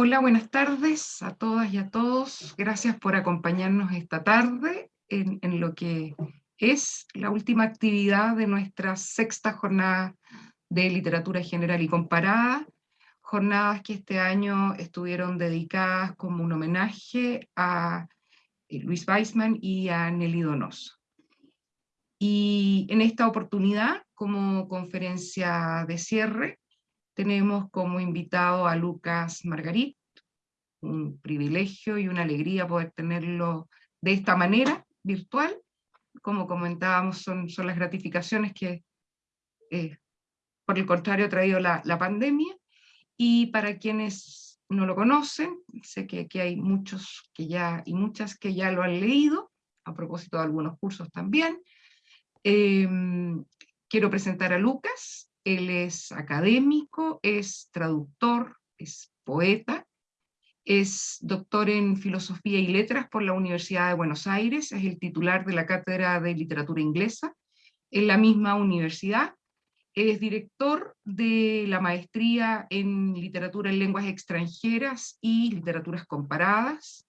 Hola, buenas tardes a todas y a todos. Gracias por acompañarnos esta tarde en, en, lo que es la última actividad de nuestra sexta jornada de literatura general y comparada, jornadas que este año estuvieron dedicadas como un homenaje a eh, Luis Weisman y a Nelly Donoso. Y en esta oportunidad, como conferencia de cierre, tenemos como invitado a Lucas Margarit, un privilegio y una alegría poder tenerlo de esta manera, virtual. Como comentábamos, son, son las gratificaciones que, eh, por el contrario, ha traído la, la, pandemia. Y para quienes no lo conocen, sé que aquí hay muchos que ya, y muchas que ya lo han leído, a propósito de algunos cursos también. Eh, quiero presentar a Lucas, él es académico, es traductor, es poeta, es doctor en Filosofía y Letras por la Universidad de Buenos Aires, es el titular de la Cátedra de Literatura Inglesa en la misma universidad, es director de la maestría en Literatura en Lenguas Extranjeras y Literaturas Comparadas,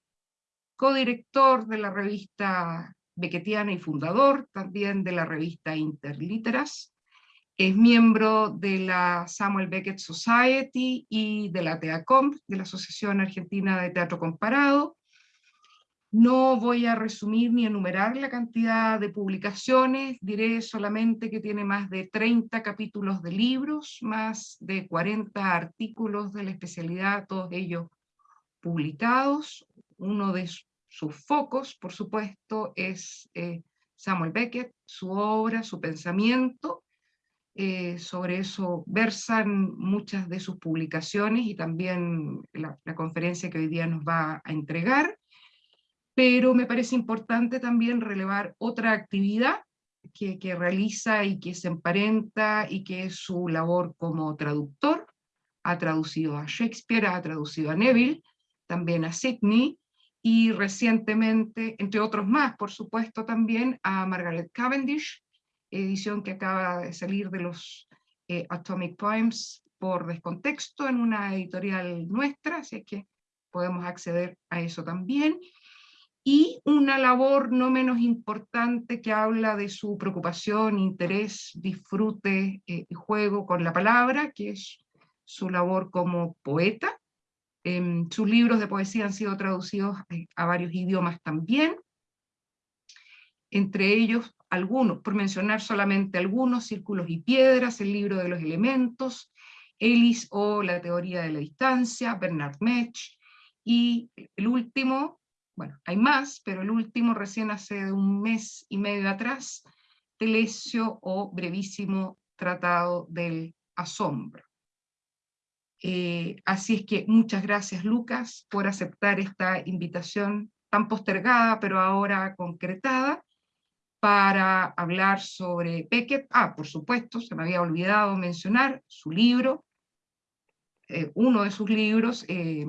codirector de la revista Beckettiana y fundador también de la revista Interliteras, es miembro de la Samuel Beckett Society y de la TEACOM, de la Asociación Argentina de Teatro Comparado. No voy a resumir ni enumerar la cantidad de publicaciones, diré solamente que tiene más de 30 capítulos de libros, más de 40 artículos de la especialidad, todos ellos publicados. Uno de sus focos, por supuesto, es eh, Samuel Beckett, su obra, su pensamiento, eh, sobre eso versan muchas de sus publicaciones y también la, conferencia que hoy día nos va a entregar, pero me parece importante también relevar otra actividad que, que realiza y que se emparenta y que es su labor como traductor, ha traducido a Shakespeare, ha traducido a Neville, también a Sidney, y recientemente, entre otros más, por supuesto, también a Margaret Cavendish, edición que acaba de salir de los eh, Atomic Poems por descontexto en una editorial nuestra, así que podemos acceder a eso también. Y una labor no menos importante que habla de su preocupación, interés, disfrute eh, y juego con la palabra, que es su labor como poeta. Eh, sus libros de poesía han sido traducidos eh, a varios idiomas también, entre ellos algunos, por mencionar solamente algunos, Círculos y Piedras, el libro de los elementos, Ellis o la teoría de la distancia, Bernard Mech, y el último, bueno, hay más, pero el último recién hace un mes y medio atrás, Telesio o brevísimo tratado del asombro. Eh, así es que muchas gracias Lucas por aceptar esta invitación tan postergada, pero ahora concretada, para hablar sobre Beckett. Ah, por supuesto, se me había olvidado mencionar su libro, eh, uno de sus libros, eh,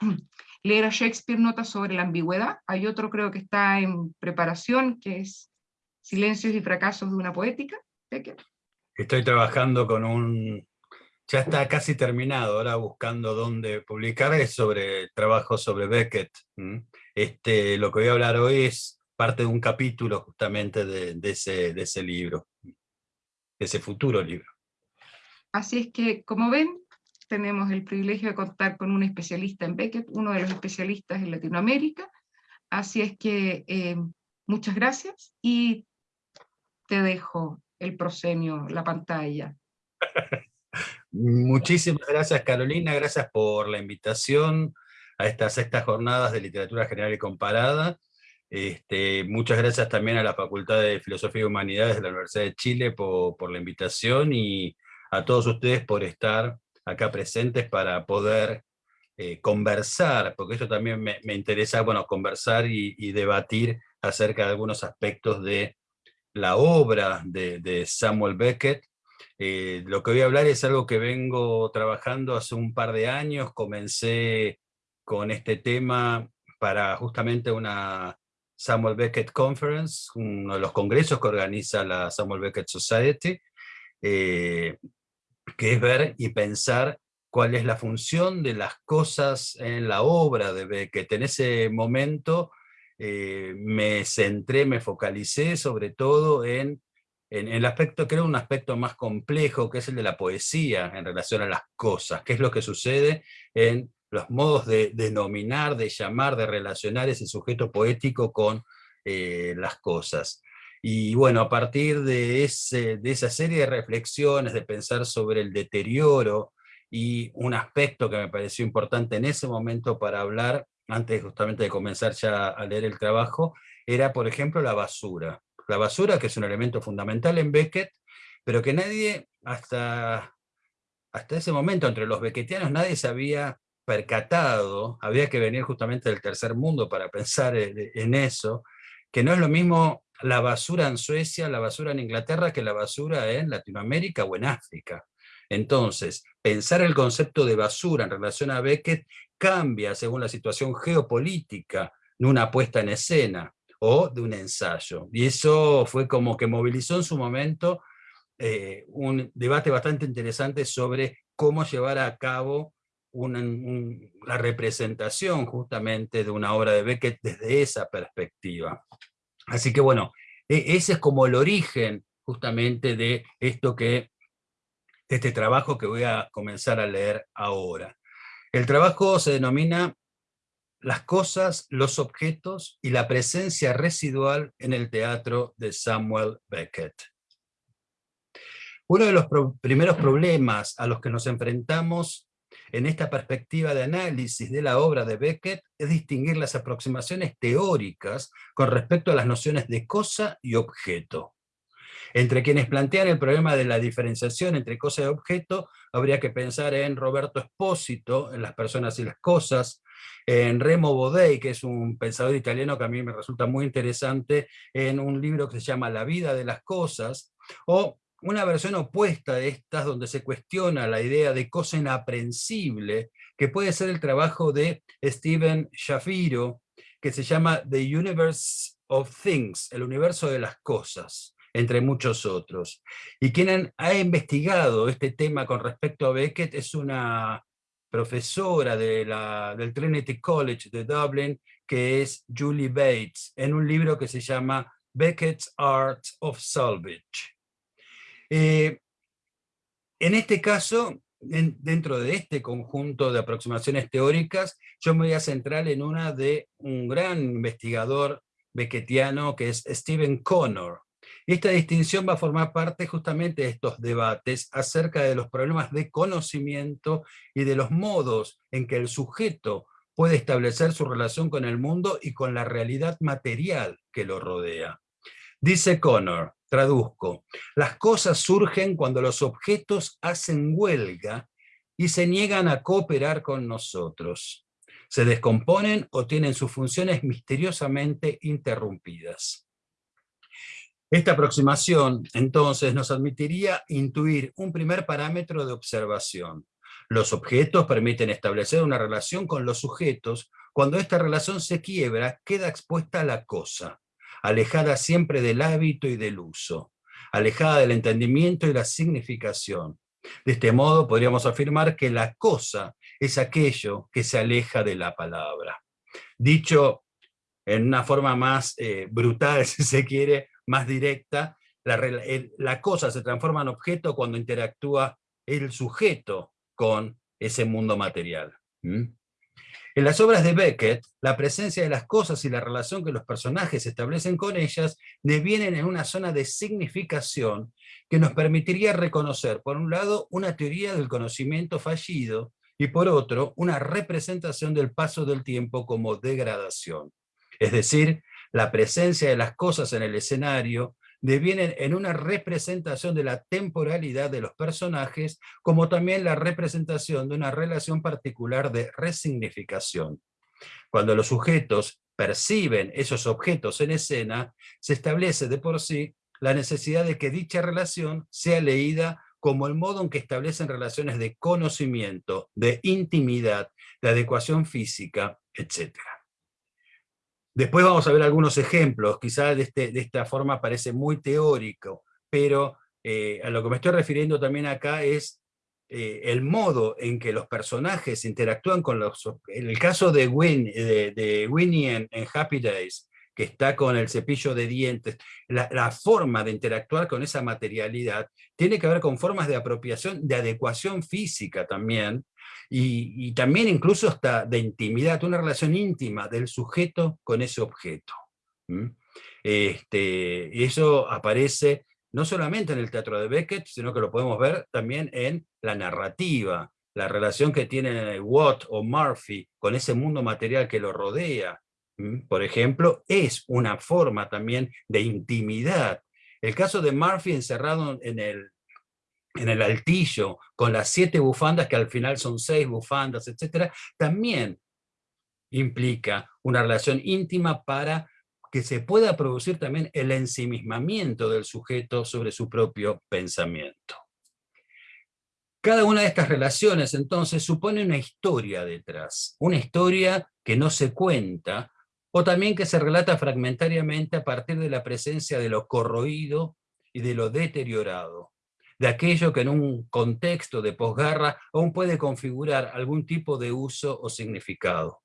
Leer a Shakespeare, Notas sobre la ambigüedad. Hay otro creo que está en preparación, que es Silencios y fracasos de una poética, Beckett. Estoy trabajando con un... Ya está casi terminado, ahora buscando dónde publicar, es sobre trabajo sobre Beckett. Este, lo que voy a hablar hoy es parte de un capítulo justamente de, de, ese, de ese libro, de ese futuro libro. Así es que, como ven, tenemos el privilegio de contar con un especialista en Beckett, uno de los especialistas en Latinoamérica, así es que eh, muchas gracias y te dejo el proscenio, la pantalla. Muchísimas gracias Carolina, gracias por la invitación a estas sextas jornadas de literatura general y comparada. Este, muchas gracias también a la Facultad de Filosofía y Humanidades de la Universidad de Chile por, la invitación y a todos ustedes por estar acá presentes para poder eh, conversar, porque esto también me, me interesa, bueno, conversar y, debatir acerca de algunos aspectos de la obra de, de Samuel Beckett. Eh, lo que voy a hablar es algo que vengo trabajando hace un par de años, comencé con este tema para justamente una Samuel Beckett Conference, uno de los congresos que organiza la Samuel Beckett Society, eh, que es ver y pensar cuál es la función de las cosas en la obra de Beckett. En ese momento eh, me centré, me focalicé sobre todo en, en, el aspecto, creo un aspecto más complejo, que es el de la poesía en relación a las cosas, qué es lo que sucede en los modos de denominar, de llamar, de relacionar ese sujeto poético con eh, las cosas. Y bueno, a partir de, ese, de esa serie de reflexiones, de pensar sobre el deterioro, y un aspecto que me pareció importante en ese momento para hablar, antes justamente de comenzar ya a leer el trabajo, era por ejemplo la basura. La basura que es un elemento fundamental en Beckett, pero que nadie hasta, hasta ese momento entre los beckettianos nadie se había percatado, había que venir justamente del tercer mundo para pensar en eso, que no es lo mismo la basura en Suecia, la basura en Inglaterra, que la basura en Latinoamérica o en África. Entonces, pensar el concepto de basura en relación a Beckett cambia según la situación geopolítica de una puesta en escena o de un ensayo. Y eso fue como que movilizó en su momento eh, un debate bastante interesante sobre cómo llevar a cabo la representación justamente de una obra de Beckett desde esa perspectiva. Así que bueno, e, ese es como el origen justamente de esto que, de este trabajo que voy a comenzar a leer ahora. El trabajo se denomina Las cosas, los objetos y la presencia residual en el teatro de Samuel Beckett. Uno de los primeros problemas a los que nos enfrentamos en esta perspectiva de análisis de la obra de Beckett es distinguir las aproximaciones teóricas con respecto a las nociones de cosa y objeto. Entre quienes plantean el problema de la diferenciación entre cosa y objeto, habría que pensar en Roberto Espósito, en Las personas y las cosas, en Remo Bodei, que es un pensador italiano que a mí me resulta muy interesante, en un libro que se llama La vida de las cosas, o una versión opuesta de estas donde se cuestiona la idea de cosa inaprensible, que puede ser el trabajo de Stephen Shapiro, que se llama The Universe of Things, el universo de las cosas, entre muchos otros. Y quien ha investigado este tema con respecto a Beckett es una profesora de la, del Trinity College de Dublin, que es Julie Bates, en un libro que se llama Beckett's Art of Salvage. Eh, en este caso, dentro de este conjunto de aproximaciones teóricas, yo me voy a centrar en una de un gran investigador beckettiano que es Stephen Connor. Esta distinción va a formar parte justamente de estos debates acerca de los problemas de conocimiento y de los modos en que el sujeto puede establecer su relación con el mundo y con la realidad material que lo rodea. Dice Connor, traduzco, las cosas surgen cuando los objetos hacen huelga y se niegan a cooperar con nosotros. Se descomponen o tienen sus funciones misteriosamente interrumpidas. Esta aproximación, entonces, nos admitiría intuir un primer parámetro de observación. Los objetos permiten establecer una relación con los sujetos. Cuando esta relación se quiebra, queda expuesta la cosa alejada siempre del hábito y del uso, alejada del entendimiento y la significación. De este modo podríamos afirmar que la cosa es aquello que se aleja de la palabra. Dicho en una forma más eh, brutal, si se quiere, más directa, la, cosa se transforma en objeto cuando interactúa el sujeto con ese mundo material. En las obras de Beckett, la presencia de las cosas y la relación que los personajes establecen con ellas devienen en una zona de significación que nos permitiría reconocer, por un lado, una teoría del conocimiento fallido y por otro, una representación del paso del tiempo como degradación. Es decir, la presencia de las cosas en el escenario devienen en una representación de la temporalidad de los personajes, como también la representación de una relación particular de resignificación. Cuando los sujetos perciben esos objetos en escena, se establece de por sí la necesidad de que dicha relación sea leída como el modo en que establecen relaciones de conocimiento, de intimidad, de adecuación física, etc. Después vamos a ver algunos ejemplos, quizás de, este, de esta forma parece muy teórico, pero eh, a lo que me estoy refiriendo también acá es eh, el modo en que los personajes interactúan con los... En el caso de, de, Winnie en, Happy Days, que está con el cepillo de dientes, la, forma de interactuar con esa materialidad tiene que ver con formas de apropiación, de adecuación física también, y, también incluso hasta de intimidad, una relación íntima del sujeto con ese objeto. Este, eso aparece no solamente en el teatro de Beckett, sino que lo podemos ver también en la narrativa, la relación que tiene Watt o Murphy con ese mundo material que lo rodea, por ejemplo, es una forma también de intimidad. El caso de Murphy encerrado en el, en el altillo, con las siete bufandas, que al final son seis bufandas, etc., también implica una relación íntima para que se pueda producir también el ensimismamiento del sujeto sobre su propio pensamiento. Cada una de estas relaciones entonces supone una historia detrás, una historia que no se cuenta, o también que se relata fragmentariamente a partir de la presencia de lo corroído y de lo deteriorado, de aquello que en un contexto de posguerra aún puede configurar algún tipo de uso o significado.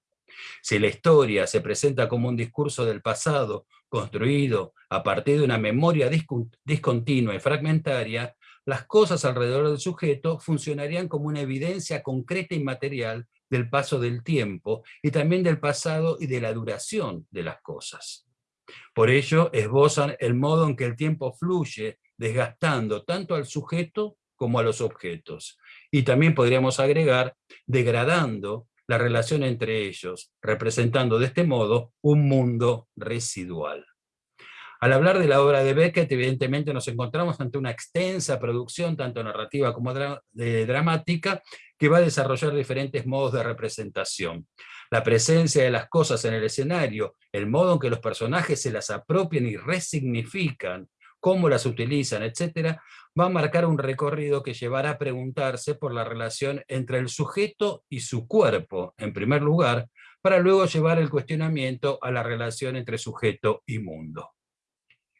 Si la historia se presenta como un discurso del pasado, construido a partir de una memoria discontinua y fragmentaria, las cosas alrededor del sujeto funcionarían como una evidencia concreta y material del paso del tiempo y también del pasado y de la duración de las cosas. Por ello, esbozan el modo en que el tiempo fluye, desgastando tanto al sujeto como a los objetos. Y también podríamos agregar, degradando la relación entre ellos, representando de este modo un mundo residual. Al hablar de la obra de Beckett, evidentemente nos encontramos ante una extensa producción, tanto narrativa como dramática, que va a desarrollar diferentes modos de representación. La presencia de las cosas en el escenario, el modo en que los personajes se las apropian y resignifican, cómo las utilizan, etcétera, va a marcar un recorrido que llevará a preguntarse por la relación entre el sujeto y su cuerpo, en primer lugar, para luego llevar el cuestionamiento a la relación entre sujeto y mundo.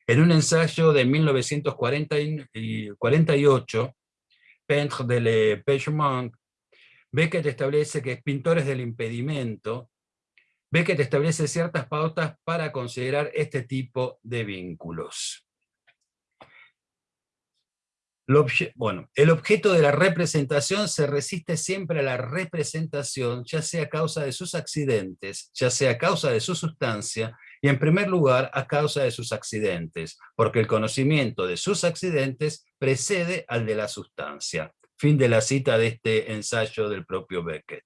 En un ensayo de 1948, Peintre de Le Pechement, Beckett establece que pintores del impedimento, Beckett establece ciertas pautas para considerar este tipo de vínculos bueno, el objeto de la representación se resiste siempre a la representación, ya sea a causa de sus accidentes, ya sea a causa de su sustancia, y en primer lugar a causa de sus accidentes, porque el conocimiento de sus accidentes precede al de la sustancia. Fin de la cita de este ensayo del propio Beckett.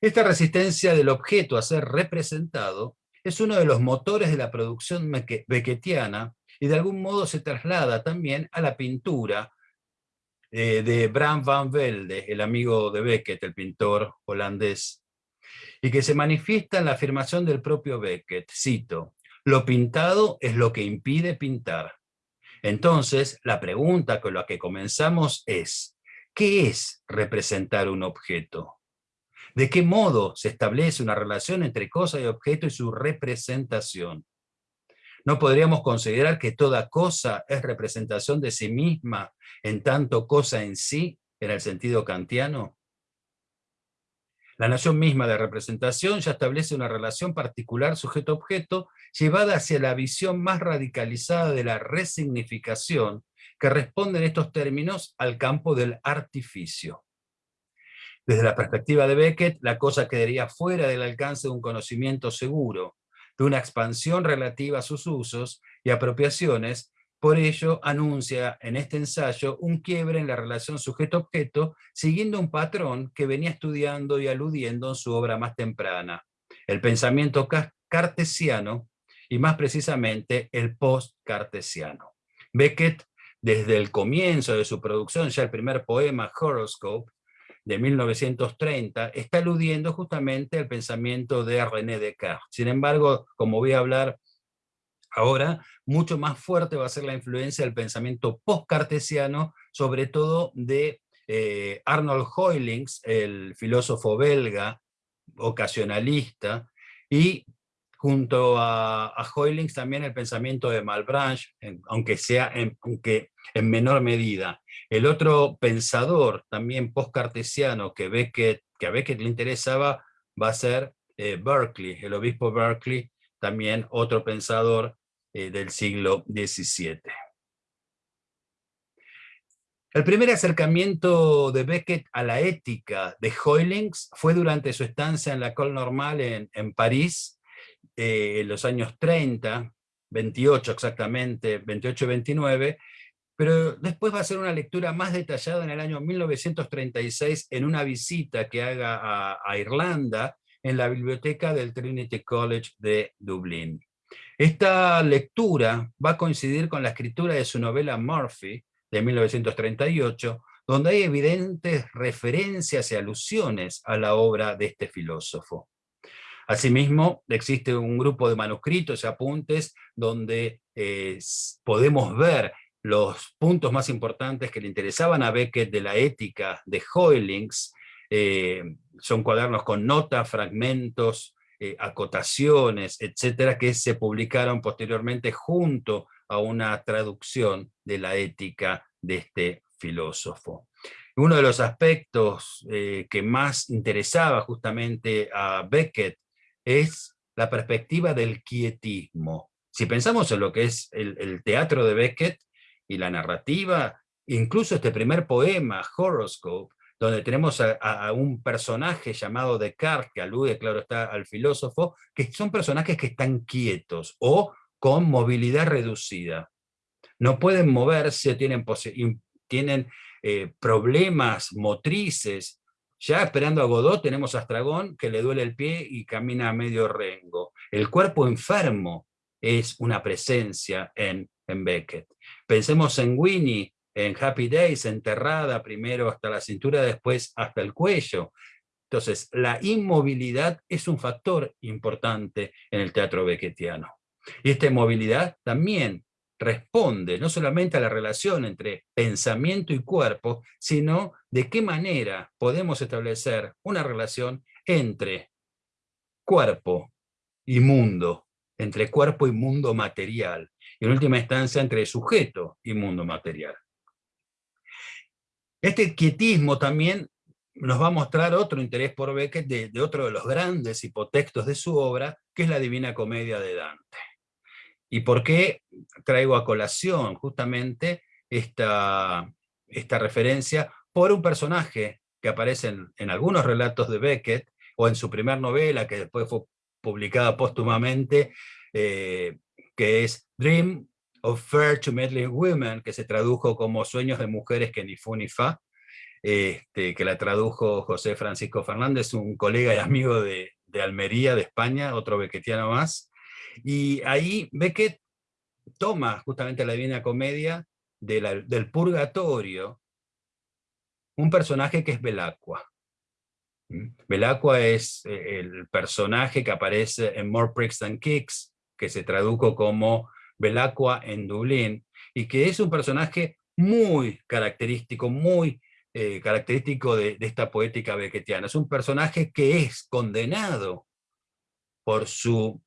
Esta resistencia del objeto a ser representado es uno de los motores de la producción beckettiana y de algún modo se traslada también a la pintura eh, de Bram van Velde, el amigo de Beckett, el pintor holandés, y que se manifiesta en la afirmación del propio Beckett, cito, lo pintado es lo que impide pintar. Entonces, la pregunta con la que comenzamos es, ¿qué es representar un objeto? ¿De qué modo se establece una relación entre cosa y objeto y su representación? ¿No podríamos considerar que toda cosa es representación de sí misma en tanto cosa en sí, en el sentido kantiano? La noción misma de representación ya establece una relación particular sujeto-objeto llevada hacia la visión más radicalizada de la resignificación que responde en estos términos al campo del artificio. Desde la perspectiva de Beckett, la cosa quedaría fuera del alcance de un conocimiento seguro, de una expansión relativa a sus usos y apropiaciones, por ello anuncia en este ensayo un quiebre en la relación sujeto-objeto, siguiendo un patrón que venía estudiando y aludiendo en su obra más temprana, el pensamiento cartesiano y más precisamente el post-cartesiano. Beckett, desde el comienzo de su producción, ya el primer poema, Horoscope, de 1930 está aludiendo justamente al pensamiento de René Descartes. Sin embargo, como voy a hablar ahora, mucho más fuerte va a ser la influencia del pensamiento post-cartesiano, sobre todo de eh, Arnold Hoylings, el filósofo belga, ocasionalista, y junto a, a Hoylings también el pensamiento de Malebranche, aunque sea en, en menor medida. El otro pensador también post-cartesiano que, que a Beckett le interesaba va a ser eh, Berkeley, el obispo Berkeley, también otro pensador eh, del siglo XVII. El primer acercamiento de Beckett a la ética de Hoylings fue durante su estancia en la École Normale en, París, eh, en los años 30, 28 exactamente, 28 y 29, pero después va a ser una lectura más detallada en el año 1936 en una visita que haga a, Irlanda en la biblioteca del Trinity College de Dublín. Esta lectura va a coincidir con la escritura de su novela Murphy, de 1938, donde hay evidentes referencias y alusiones a la obra de este filósofo. Asimismo, existe un grupo de manuscritos y apuntes donde eh, podemos ver los puntos más importantes que le interesaban a Beckett de la ética de Hoylings, eh, son cuadernos con notas, fragmentos, eh, acotaciones, etcétera, que se publicaron posteriormente junto a una traducción de la ética de este filósofo. Uno de los aspectos eh, que más interesaba justamente a Beckett es la perspectiva del quietismo. Si pensamos en lo que es el teatro de Beckett, y la narrativa, incluso este primer poema, Horoscope, donde tenemos a, un personaje llamado Descartes, que alude, claro está, al filósofo, que son personajes que están quietos o con movilidad reducida. No pueden moverse, tienen, tienen eh, problemas motrices. Ya esperando a Godot tenemos a Astragón que le duele el pie y camina a medio rengo. El cuerpo enfermo es una presencia en en Beckett. Pensemos en Winnie, en Happy Days, enterrada primero hasta la cintura, después hasta el cuello. Entonces, la inmovilidad es un factor importante en el teatro beckettiano. Y esta inmovilidad también responde no solamente a la relación entre pensamiento y cuerpo, sino de qué manera podemos establecer una relación entre cuerpo y mundo, entre cuerpo y mundo material, y en última instancia entre sujeto y mundo material. Este quietismo también nos va a mostrar otro interés por Beckett de, otro de los grandes hipotextos de su obra, que es la Divina Comedia de Dante. ¿Y por qué traigo a colación justamente esta, esta referencia? Por un personaje que aparece en, en algunos relatos de Beckett, o en su primera novela, que después fue publicada póstumamente, eh, que es Dream of Fair to Meddling Women, que se tradujo como Sueños de Mujeres que ni fu ni fa, este, que la tradujo José Francisco Fernández, un colega y amigo de, Almería, de España, otro beckettiano más. Y ahí Beckett toma justamente la Divina Comedia del purgatorio, un personaje que es Belacqua. Belacqua es eh, el personaje que aparece en More Pricks Than Kicks, que se tradujo como Belacqua en Dublín, y que es un personaje muy característico, muy eh, característico de, esta poética beckettiana. Es un personaje que es condenado por su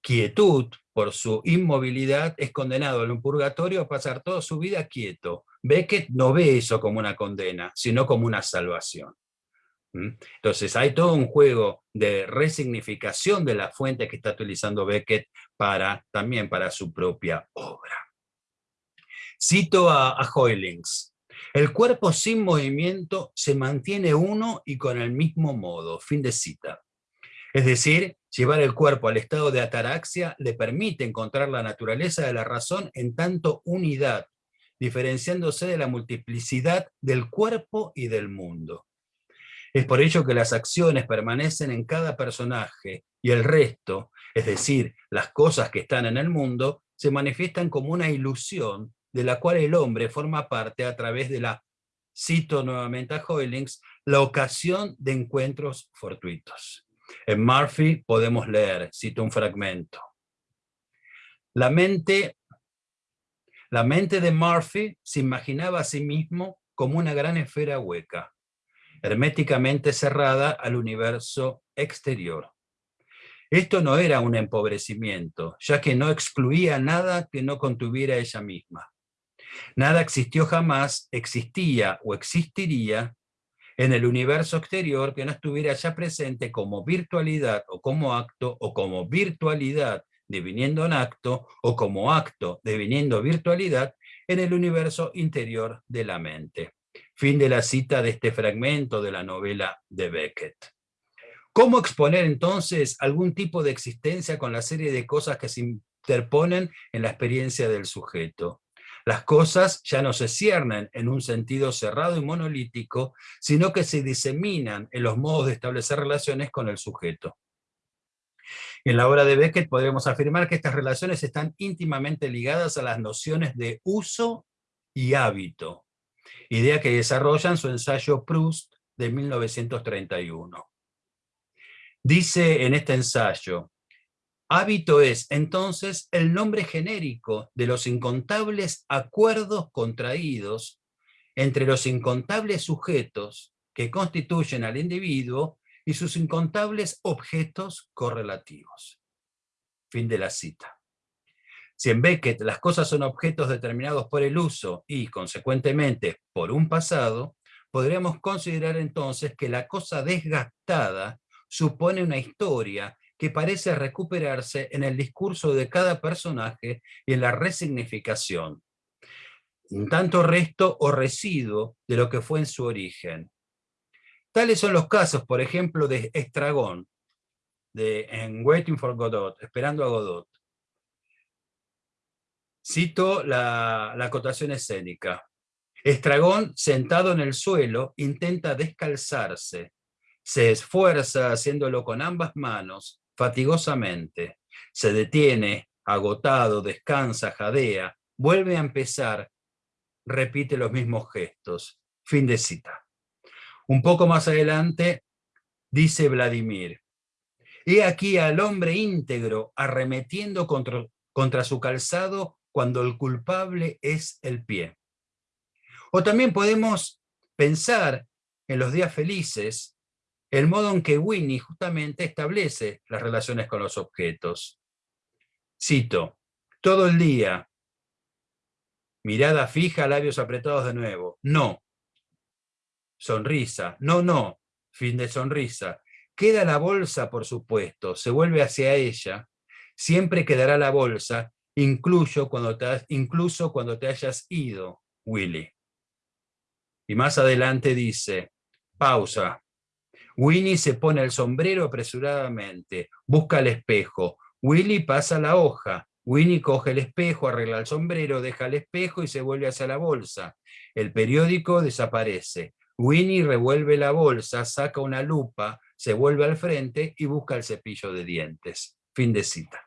quietud, por su inmovilidad, es condenado en un purgatorio a pasar toda su vida quieto. Beckett no ve eso como una condena, sino como una salvación. Entonces hay todo un juego de resignificación de la fuente que está utilizando Beckett para, también para su propia obra. Cito a, a Hoylings. El cuerpo sin movimiento se mantiene uno y con el mismo modo. Fin de cita. Es decir, llevar el cuerpo al estado de ataraxia le permite encontrar la naturaleza de la razón en tanto unidad, diferenciándose de la multiplicidad del cuerpo y del mundo. Es por ello que las acciones permanecen en cada personaje y el resto, es decir, las cosas que están en el mundo, se manifiestan como una ilusión de la cual el hombre forma parte a través de la, cito nuevamente a Hoylings, la ocasión de encuentros fortuitos. En Murphy podemos leer, cito un fragmento, la mente, la mente de Murphy se imaginaba a sí mismo como una gran esfera hueca, herméticamente cerrada al universo exterior. Esto no era un empobrecimiento, ya que no excluía nada que no contuviera ella misma. Nada existió jamás, existía o existiría en el universo exterior que no estuviera ya presente como virtualidad o como acto o como virtualidad deviniendo en acto o como acto deviniendo virtualidad en el universo interior de la mente. Fin de la cita de este fragmento de la novela de Beckett. ¿Cómo exponer entonces algún tipo de existencia con la serie de cosas que se interponen en la experiencia del sujeto? Las cosas ya no se ciernen en un sentido cerrado y monolítico, sino que se diseminan en los modos de establecer relaciones con el sujeto. En la obra de Beckett podríamos afirmar que estas relaciones están íntimamente ligadas a las nociones de uso y hábito, idea que desarrolla en su ensayo Proust de 1931. Dice en este ensayo, Hábito es, entonces, el nombre genérico de los incontables acuerdos contraídos entre los incontables sujetos que constituyen al individuo y sus incontables objetos correlativos. Fin de la cita. Si en Beckett las cosas son objetos determinados por el uso y, consecuentemente, por un pasado, podríamos considerar entonces que la cosa desgastada supone una historia que parece recuperarse en el discurso de cada personaje y en la resignificación. Un tanto resto o residuo de lo que fue en su origen. Tales son los casos, por ejemplo, de Estragón, de, en Waiting for Godot, Esperando a Godot. Cito la, la acotación escénica. Estragón, sentado en el suelo, intenta descalzarse. Se esfuerza haciéndolo con ambas manos, fatigosamente. Se detiene, agotado, descansa, jadea, vuelve a empezar, repite los mismos gestos. Fin de cita. Un poco más adelante dice Vladimir, He aquí al hombre íntegro arremetiendo contra, contra su calzado cuando el culpable es el pie. O también podemos pensar en los días felices el modo en que Winnie justamente establece las relaciones con los objetos. Cito, todo el día, mirada fija, labios apretados de nuevo, no, sonrisa, no, no, fin de sonrisa, queda la bolsa por supuesto, se vuelve hacia ella, siempre quedará la bolsa, incluso cuando te, incluso cuando te hayas ido, Willy. Y más adelante dice, pausa, Winnie se pone el sombrero apresuradamente, busca el espejo. Willy pasa la hoja. Winnie coge el espejo, arregla el sombrero, deja el espejo y se vuelve hacia la bolsa. El periódico desaparece. Winnie revuelve la bolsa, saca una lupa, se vuelve al frente y busca el cepillo de dientes. Fin de cita.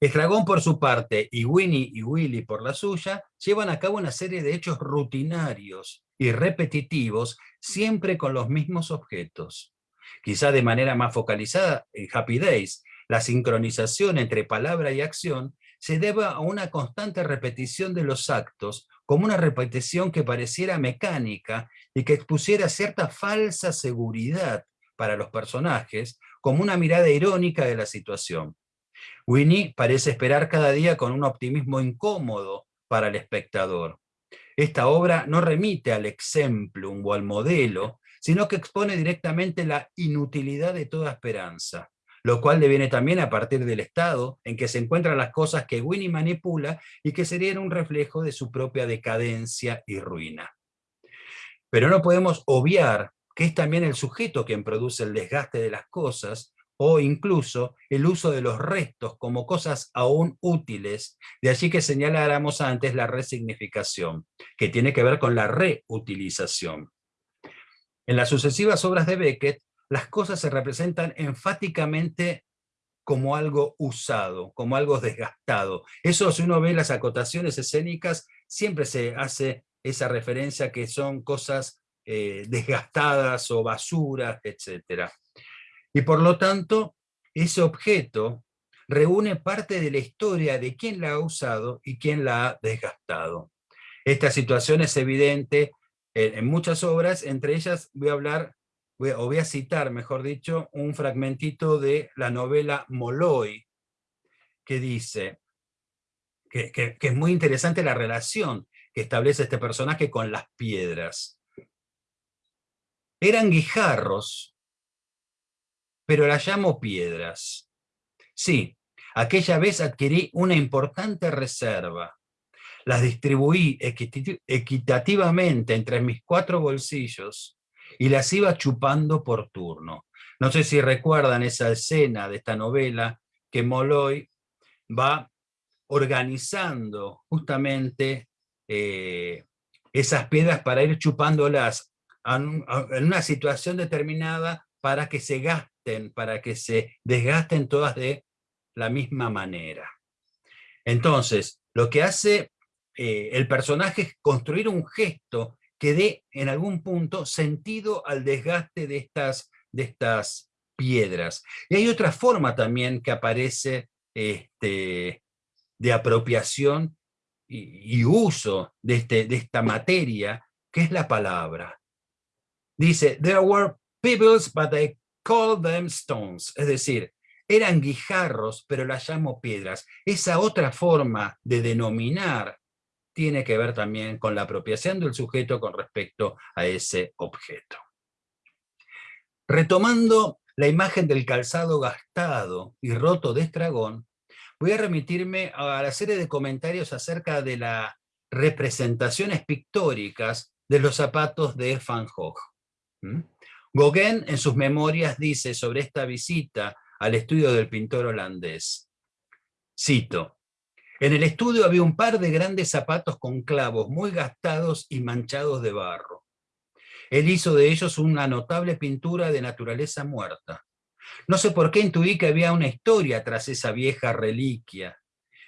Estragón por su parte y Winnie y Willy por la suya llevan a cabo una serie de hechos rutinarios y repetitivos, siempre con los mismos objetos. Quizá de manera más focalizada en Happy Days, la sincronización entre palabra y acción se deba a una constante repetición de los actos, como una repetición que pareciera mecánica y que expusiera cierta falsa seguridad para los personajes, como una mirada irónica de la situación. Winnie parece esperar cada día con un optimismo incómodo para el espectador. Esta obra no remite al exemplum o al modelo, sino que expone directamente la inutilidad de toda esperanza, lo cual deviene también a partir del estado en que se encuentran las cosas que Winnie manipula y que serían un reflejo de su propia decadencia y ruina. Pero no podemos obviar que es también el sujeto quien produce el desgaste de las cosas o incluso el uso de los restos como cosas aún útiles, de allí que señaláramos antes la resignificación, que tiene que ver con la reutilización. En las sucesivas obras de Beckett, las cosas se representan enfáticamente como algo usado, como algo desgastado. Eso, si uno ve las acotaciones escénicas, siempre se hace esa referencia que son cosas eh, desgastadas o basuras, etcétera. Y por lo tanto, ese objeto reúne parte de la historia de quién la ha usado y quién la ha desgastado. Esta situación es evidente en, muchas obras, entre ellas voy a hablar o voy a citar, mejor dicho, un fragmentito de la novela Molloy, que dice, que, que es muy interesante la relación que establece este personaje con las piedras. Eran guijarros, pero las llamo piedras. Sí, aquella vez adquirí una importante reserva. Las distribuí equitativamente entre mis cuatro bolsillos y las iba chupando por turno. No sé si recuerdan esa escena de esta novela que Molloy va organizando justamente eh, esas piedras para ir chupándolas en una situación determinada para que se gasten, para que se desgasten todas de la misma manera. Entonces, lo que hace eh, el personaje es construir un gesto que dé en algún punto sentido al desgaste de estas, de estas piedras. Y hay otra forma también que aparece este, de apropiación y, uso de, este, de esta materia, que es la palabra. Dice, there were pebbles, but I call them stones. Es decir, eran guijarros, pero las llamo piedras. Esa otra forma de denominar tiene que ver también con la apropiación del sujeto con respecto a ese objeto. Retomando la imagen del calzado gastado y roto de Estragón, voy a remitirme a la serie de comentarios acerca de las representaciones pictóricas de los zapatos de Van Gogh. Gauguin en sus memorias dice sobre esta visita al estudio del pintor holandés, cito, en el estudio había un par de grandes zapatos con clavos muy gastados y manchados de barro. Él hizo de ellos una notable pintura de naturaleza muerta. No sé por qué intuí que había una historia tras esa vieja reliquia,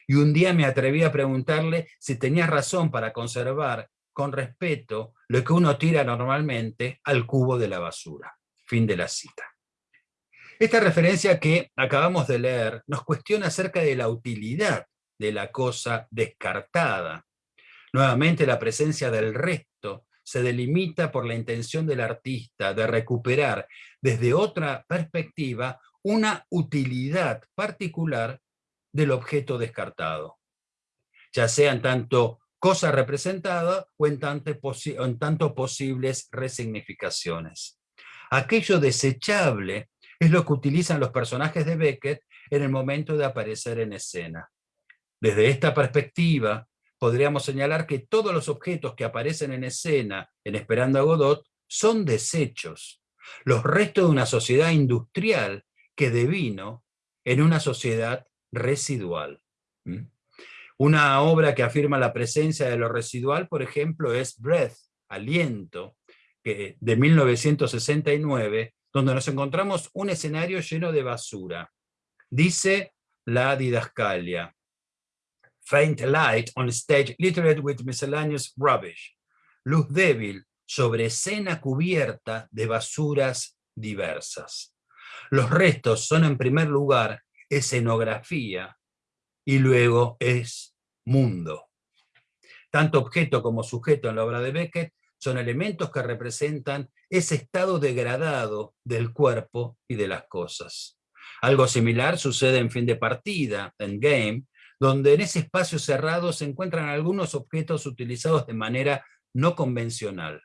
y un día me atreví a preguntarle si tenía razón para conservar con respeto lo que uno tira normalmente al cubo de la basura. Fin de la cita. Esta referencia que acabamos de leer nos cuestiona acerca de la utilidad de la cosa descartada. Nuevamente la presencia del resto se delimita por la intención del artista de recuperar desde otra perspectiva una utilidad particular del objeto descartado, ya sea en tanto cosa representada o en tanto, posibles resignificaciones. Aquello desechable es lo que utilizan los personajes de Beckett en el momento de aparecer en escena. Desde esta perspectiva, podríamos señalar que todos los objetos que aparecen en escena en Esperando a Godot son desechos, los restos de una sociedad industrial que devino en una sociedad residual. Una obra que afirma la presencia de lo residual, por ejemplo, es Breath, Aliento, de 1969, donde nos encontramos un escenario lleno de basura. Dice la didascalia, faint light on stage littered with miscellaneous rubbish. Luz débil sobre escena cubierta de basuras diversas. Los restos son en primer lugar escenografía y luego es mundo. Tanto objeto como sujeto en la obra de Beckett son elementos que representan ese estado degradado del cuerpo y de las cosas. Algo similar sucede en fin de partida, en Game, donde en ese espacio cerrado se encuentran algunos objetos utilizados de manera no convencional.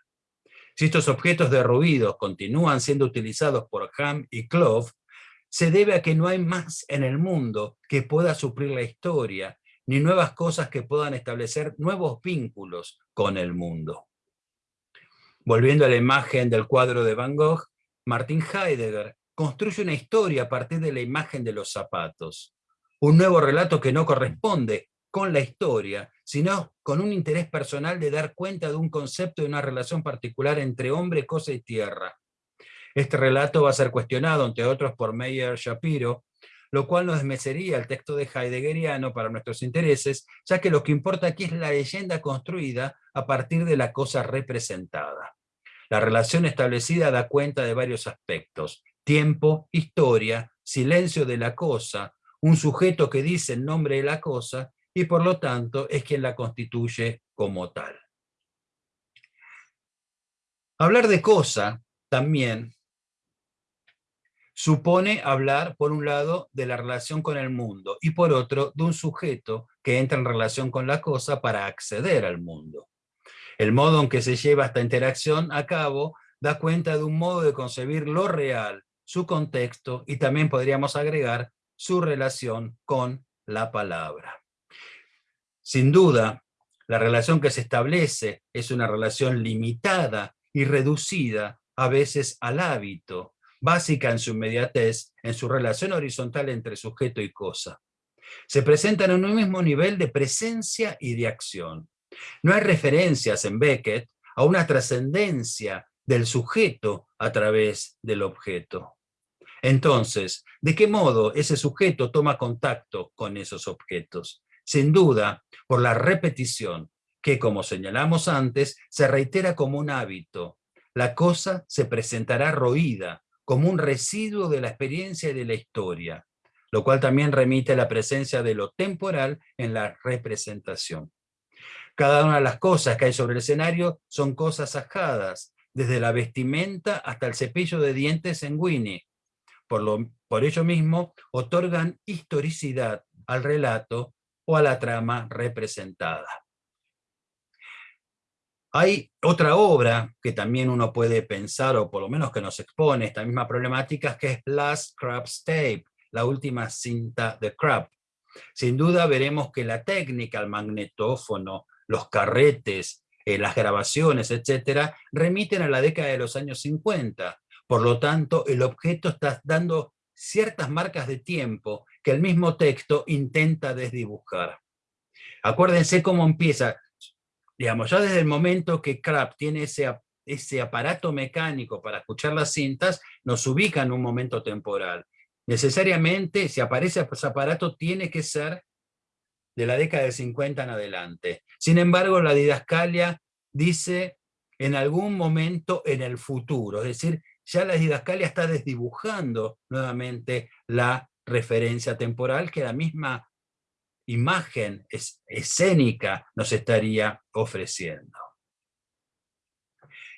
Si estos objetos derruidos continúan siendo utilizados por Ham y Clove, se debe a que no hay más en el mundo que pueda suplir la historia, ni nuevas cosas que puedan establecer nuevos vínculos con el mundo. Volviendo a la imagen del cuadro de Van Gogh, Martin Heidegger construye una historia a partir de la imagen de los zapatos un nuevo relato que no corresponde con la historia, sino con un interés personal de dar cuenta de un concepto de una relación particular entre hombre, cosa y tierra. Este relato va a ser cuestionado, entre otros, por Meyer Shapiro, lo cual no desmecería el texto de Heideggeriano para nuestros intereses, ya que lo que importa aquí es la leyenda construida a partir de la cosa representada. La relación establecida da cuenta de varios aspectos, tiempo, historia, silencio de la cosa, un sujeto que dice el nombre de la cosa y por lo tanto es quien la constituye como tal. Hablar de cosa también supone hablar, por un lado, de la relación con el mundo, y por otro, de un sujeto que entra en relación con la cosa para acceder al mundo. El modo en que se lleva esta interacción a cabo da cuenta de un modo de concebir lo real, su contexto, y también podríamos agregar su relación con la palabra. Sin duda, la relación que se establece es una relación limitada y reducida a veces al hábito, básica en su inmediatez, en su relación horizontal entre sujeto y cosa. Se presentan en un mismo nivel de presencia y de acción. No hay referencias en Beckett a una trascendencia del sujeto a través del objeto. Entonces, ¿de qué modo ese sujeto toma contacto con esos objetos? Sin duda, por la repetición, que como señalamos antes, se reitera como un hábito. La cosa se presentará roída, como un residuo de la experiencia y de la historia, lo cual también remite a la presencia de lo temporal en la representación. Cada una de las cosas que hay sobre el escenario son cosas sacadas, desde la vestimenta hasta el cepillo de dientes en Winnie, por, lo, por ello mismo, otorgan historicidad al relato o a la trama representada. Hay otra obra que también uno puede pensar, o por lo menos que nos expone esta misma problemática, que es Last Crab's Tape, la última cinta de Crab. Sin duda veremos que la técnica, el magnetófono, los carretes, eh, las grabaciones, etcétera, remiten a la década de los años 50, por lo tanto, el objeto está dando ciertas marcas de tiempo que el mismo texto intenta desdibujar. Acuérdense cómo empieza, digamos, ya desde el momento que Crab tiene ese, ese aparato mecánico para escuchar las cintas, nos ubica en un momento temporal. Necesariamente, si aparece ese aparato, tiene que ser de la década de 50 en adelante. Sin embargo, la didascalia dice en algún momento en el futuro, es decir, ya la didascalia está desdibujando nuevamente la referencia temporal que la misma imagen escénica nos estaría ofreciendo.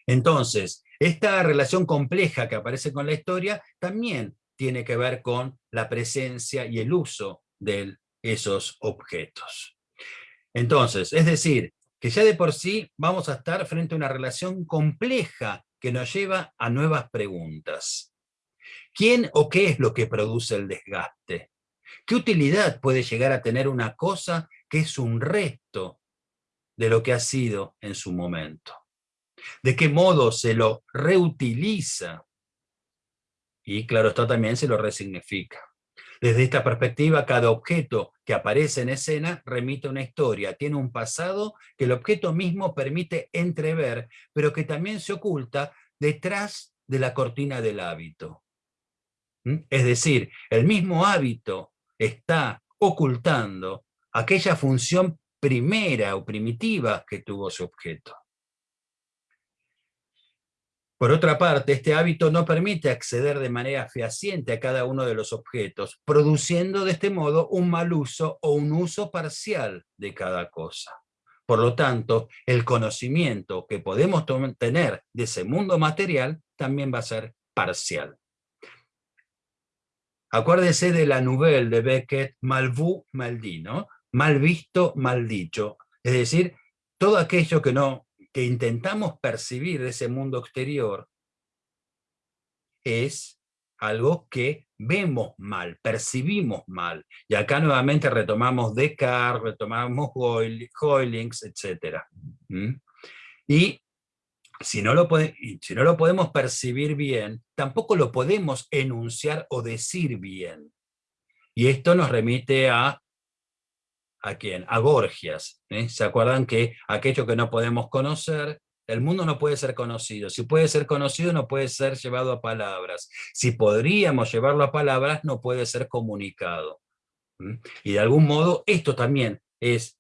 Entonces, esta relación compleja que aparece con la historia también tiene que ver con la presencia y el uso de esos objetos. Entonces, es decir, que ya de por sí vamos a estar frente a una relación compleja que nos lleva a nuevas preguntas. ¿Quién o qué es lo que produce el desgaste? ¿Qué utilidad puede llegar a tener una cosa que es un resto de lo que ha sido en su momento? ¿De qué modo se lo reutiliza? Y claro, esto también se lo resignifica. Desde esta perspectiva, cada objeto que aparece en escena remite una historia, tiene un pasado que el objeto mismo permite entrever, pero que también se oculta detrás de la cortina del hábito. ¿Mm? Es decir, el mismo hábito está ocultando aquella función primera o primitiva que tuvo su objeto. Por otra parte, este hábito no permite acceder de manera fehaciente a cada uno de los objetos, produciendo de este modo un mal uso o un uso parcial de cada cosa. Por lo tanto, el conocimiento que podemos tener de ese mundo material también va a ser parcial. Acuérdese de la nouvelle de Beckett, mal vu, mal Mal visto, mal dicho. Es decir, todo aquello que no que intentamos percibir de ese mundo exterior es algo que vemos mal, percibimos mal. Y acá nuevamente retomamos Descartes, retomamos Hoylings, etc. Y si no, lo si no lo podemos percibir bien, tampoco lo podemos enunciar o decir bien. Y esto nos remite a ¿A quién? A Gorgias. ¿eh? ¿Se acuerdan que aquello que no podemos conocer, el mundo no puede ser conocido. Si puede ser conocido, no puede ser llevado a palabras. Si podríamos llevarlo a palabras, no puede ser comunicado. Y de algún modo, esto también es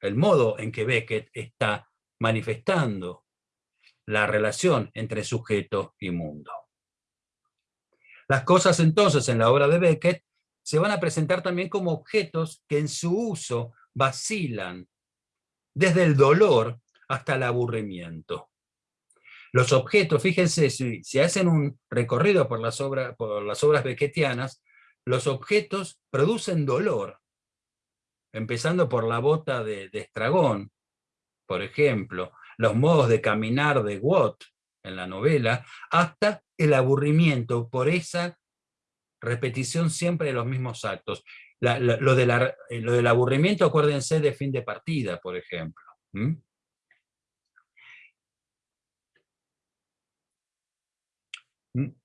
el modo en que Beckett está manifestando la relación entre sujeto y mundo. Las cosas entonces en la obra de Beckett se van a presentar también como objetos que en su uso vacilan, desde el dolor hasta el aburrimiento. Los objetos, fíjense, si, hacen un recorrido por las, por las obras beckettianas, los objetos producen dolor, empezando por la bota de, Estragón, por ejemplo, los modos de caminar de Watt en la novela, hasta el aburrimiento por esa repetición siempre de los mismos actos. lo, del aburrimiento, acuérdense de fin de partida, por ejemplo.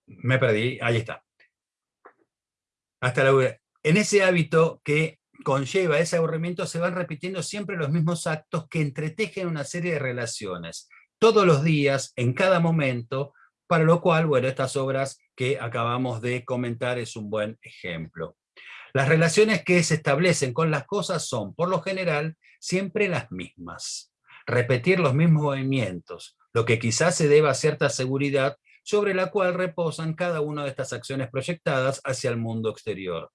Me perdí, ahí está. Hasta la, en ese hábito que conlleva ese aburrimiento se van repitiendo siempre los mismos actos que entretejen una serie de relaciones, todos los días, en cada momento, para lo cual, bueno, estas obras que acabamos de comentar es un buen ejemplo. Las relaciones que se establecen con las cosas son, por lo general, siempre las mismas. Repetir los mismos movimientos, lo que quizás se deba a cierta seguridad sobre la cual reposan cada una de estas acciones proyectadas hacia el mundo exterior.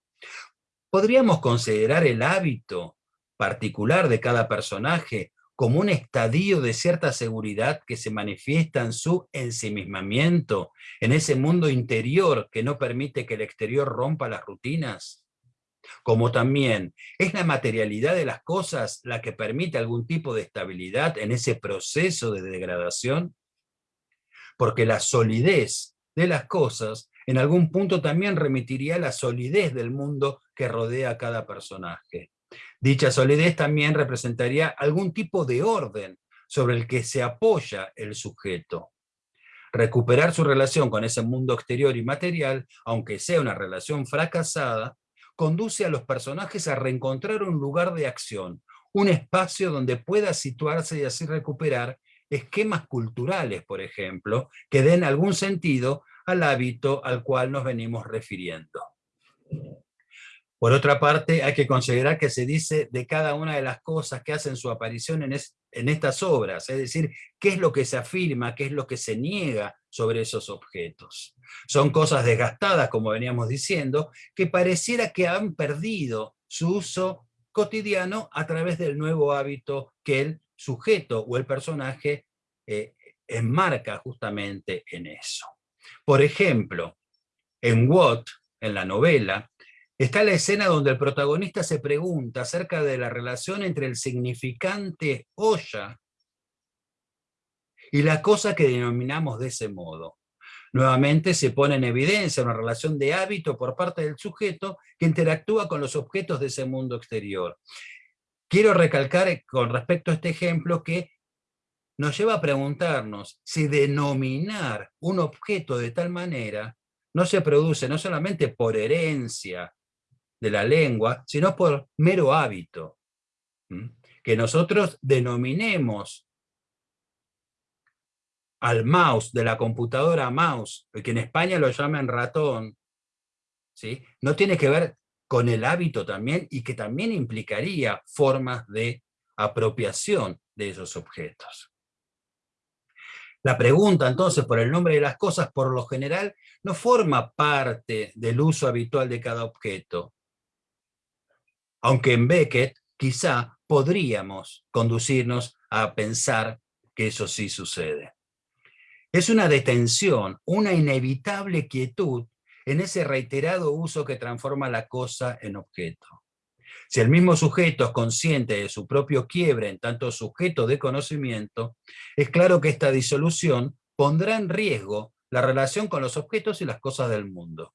¿Podríamos considerar el hábito particular de cada personaje como un estadio de cierta seguridad que se manifiesta en su ensimismamiento, en ese mundo interior que no permite que el exterior rompa las rutinas? Como también es la materialidad de las cosas la que permite algún tipo de estabilidad en ese proceso de degradación? porque la solidez de las cosas en algún punto también remitiría la solidez del mundo que rodea a cada personaje. Dicha solidez también representaría algún tipo de orden sobre el que se apoya el sujeto. Recuperar su relación con ese mundo exterior y material, aunque sea una relación fracasada, conduce a los personajes a reencontrar un lugar de acción, un espacio donde pueda situarse y así recuperar esquemas culturales, por ejemplo, que den algún sentido al hábito al cual nos venimos refiriendo. Por otra parte, hay que considerar que se dice de cada una de las cosas que hacen su aparición en, en, estas obras, es decir, qué es lo que se afirma, qué es lo que se niega sobre esos objetos. Son cosas desgastadas, como veníamos diciendo, que pareciera que han perdido su uso cotidiano a través del nuevo hábito que el sujeto o el personaje eh, enmarca justamente en eso. Por ejemplo, en Watt, en la novela, está la escena donde el protagonista se pregunta acerca de la relación entre el significante olla y la cosa que denominamos de ese modo. Nuevamente se pone en evidencia una relación de hábito por parte del sujeto que interactúa con los objetos de ese mundo exterior. Quiero recalcar con respecto a este ejemplo que nos lleva a preguntarnos si denominar un objeto de tal manera no se produce no solamente por herencia de la lengua, sino por mero hábito. Que nosotros denominemos al mouse de la computadora mouse, que en España lo llaman ratón, ¿sí? no tiene que ver con el hábito también y que también implicaría formas de apropiación de esos objetos. La pregunta entonces por el nombre de las cosas por lo general no forma parte del uso habitual de cada objeto, aunque en Beckett quizá podríamos conducirnos a pensar que eso sí sucede. Es una detención, una inevitable quietud en ese reiterado uso que transforma la cosa en objeto. Si el mismo sujeto es consciente de su propio quiebre en tanto sujeto de conocimiento, es claro que esta disolución pondrá en riesgo la relación con los objetos y las cosas del mundo.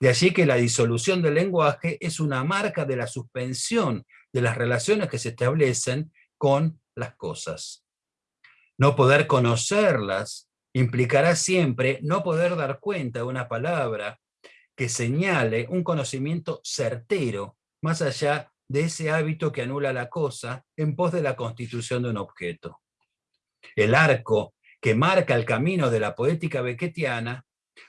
De allí que la disolución del lenguaje es una marca de la suspensión de las relaciones que se establecen con las cosas. No poder conocerlas implicará siempre no poder dar cuenta de una palabra que señale un conocimiento certero, más allá de ese hábito que anula la cosa en pos de la constitución de un objeto. El arco que marca el camino de la poética beckettiana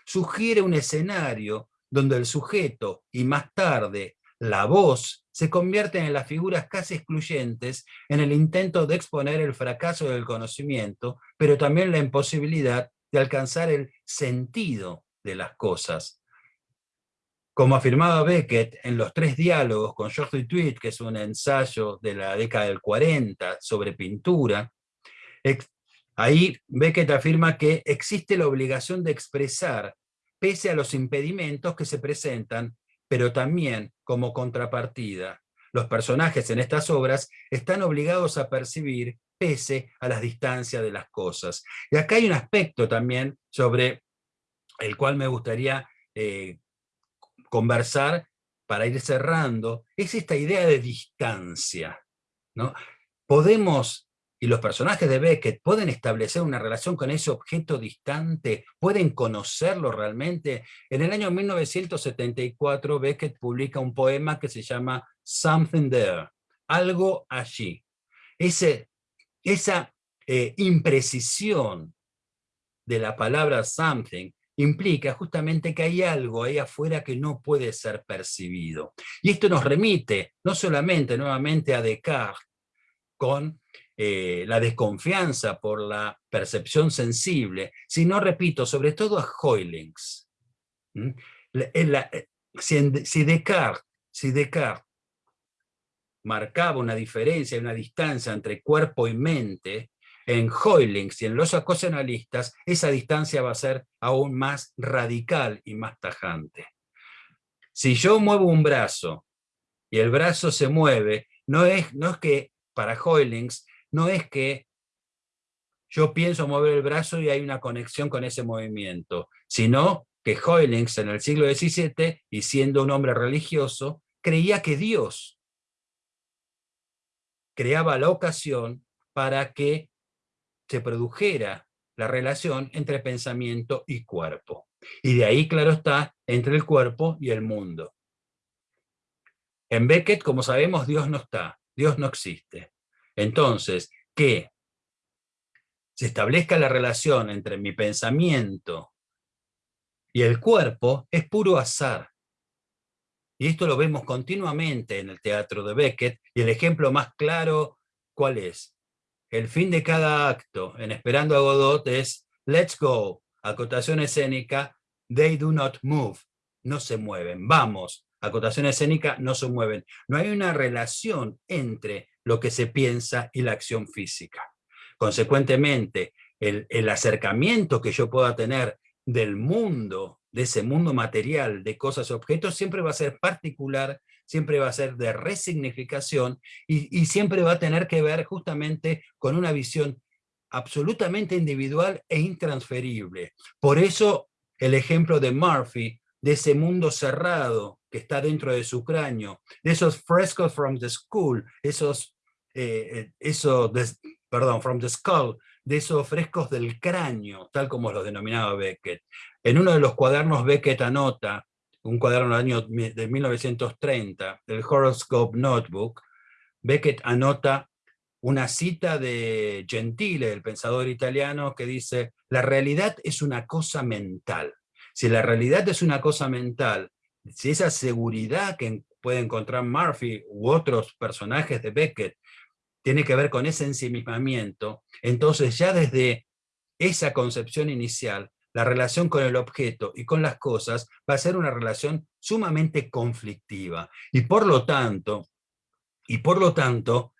sugiere un escenario donde el sujeto y más tarde la voz se convierten en las figuras casi excluyentes en el intento de exponer el fracaso del conocimiento, pero también la imposibilidad de alcanzar el sentido de las cosas. Como afirmaba Beckett en los tres diálogos con George Tweed, que es un ensayo de la década del 40 sobre pintura, Ahí Beckett afirma que existe la obligación de expresar, pese a los impedimentos que se presentan, pero también como contrapartida. Los personajes en estas obras están obligados a percibir pese a las distancias de las cosas. Y acá hay un aspecto también sobre el cual me gustaría eh, conversar para ir cerrando, es esta idea de distancia. ¿no? Podemos y los personajes de Beckett pueden establecer una relación con ese objeto distante, pueden conocerlo realmente. En el año 1974 Beckett publica un poema que se llama Something There, algo allí. Ese, esa eh, imprecisión de la palabra something implica justamente que hay algo ahí afuera que no puede ser percibido. Y esto nos remite no solamente nuevamente a Descartes, con eh, la desconfianza por la percepción sensible, sino, repito, sobre todo a Hoylings. Eh, si, Descartes, si Descartes marcaba una diferencia, una distancia entre cuerpo y mente, en Hoylings y en los acosionalistas, esa distancia va a ser aún más radical y más tajante. Si yo muevo un brazo y el brazo se mueve, no es, no es que para Hoylings no es que yo pienso mover el brazo y hay una conexión con ese movimiento, sino que Hoylings en el siglo XVII, y siendo un hombre religioso, creía que Dios creaba la ocasión para que se produjera la relación entre pensamiento y cuerpo. Y de ahí, claro está, entre el cuerpo y el mundo. En Beckett, como sabemos, Dios no está, Dios no existe. Entonces, que se establezca la relación entre mi pensamiento y el cuerpo es puro azar. Y esto lo vemos continuamente en el teatro de Beckett, y el ejemplo más claro, ¿cuál es? El fin de cada acto en Esperando a Godot es Let's go, acotación escénica, they do not move, no se mueven, vamos, acotación escénica, no se mueven. No hay una relación entre lo que se piensa y la acción física. Consecuentemente, el, acercamiento que yo pueda tener del mundo, de ese mundo material, de cosas y objetos, siempre va a ser particular, siempre va a ser de resignificación y, siempre va a tener que ver justamente con una visión absolutamente individual e intransferible. Por eso el ejemplo de Murphy, de ese mundo cerrado que está dentro de su cráneo, de esos frescos from the school, esos eh, eh, eso, perdón, from the skull, de esos frescos del cráneo, tal como los denominaba Beckett. En uno de los cuadernos Beckett anota, un cuaderno del año de 1930, el Horoscope Notebook, Beckett anota una cita de Gentile, el pensador italiano, que dice, la realidad es una cosa mental. Si la realidad es una cosa mental, si esa seguridad que puede encontrar Murphy u otros personajes de Beckett tiene que ver con ese ensimismamiento, entonces ya desde esa concepción inicial, la relación con el objeto y con las cosas va a ser una relación sumamente conflictiva. Y por lo tanto, y por lo tanto,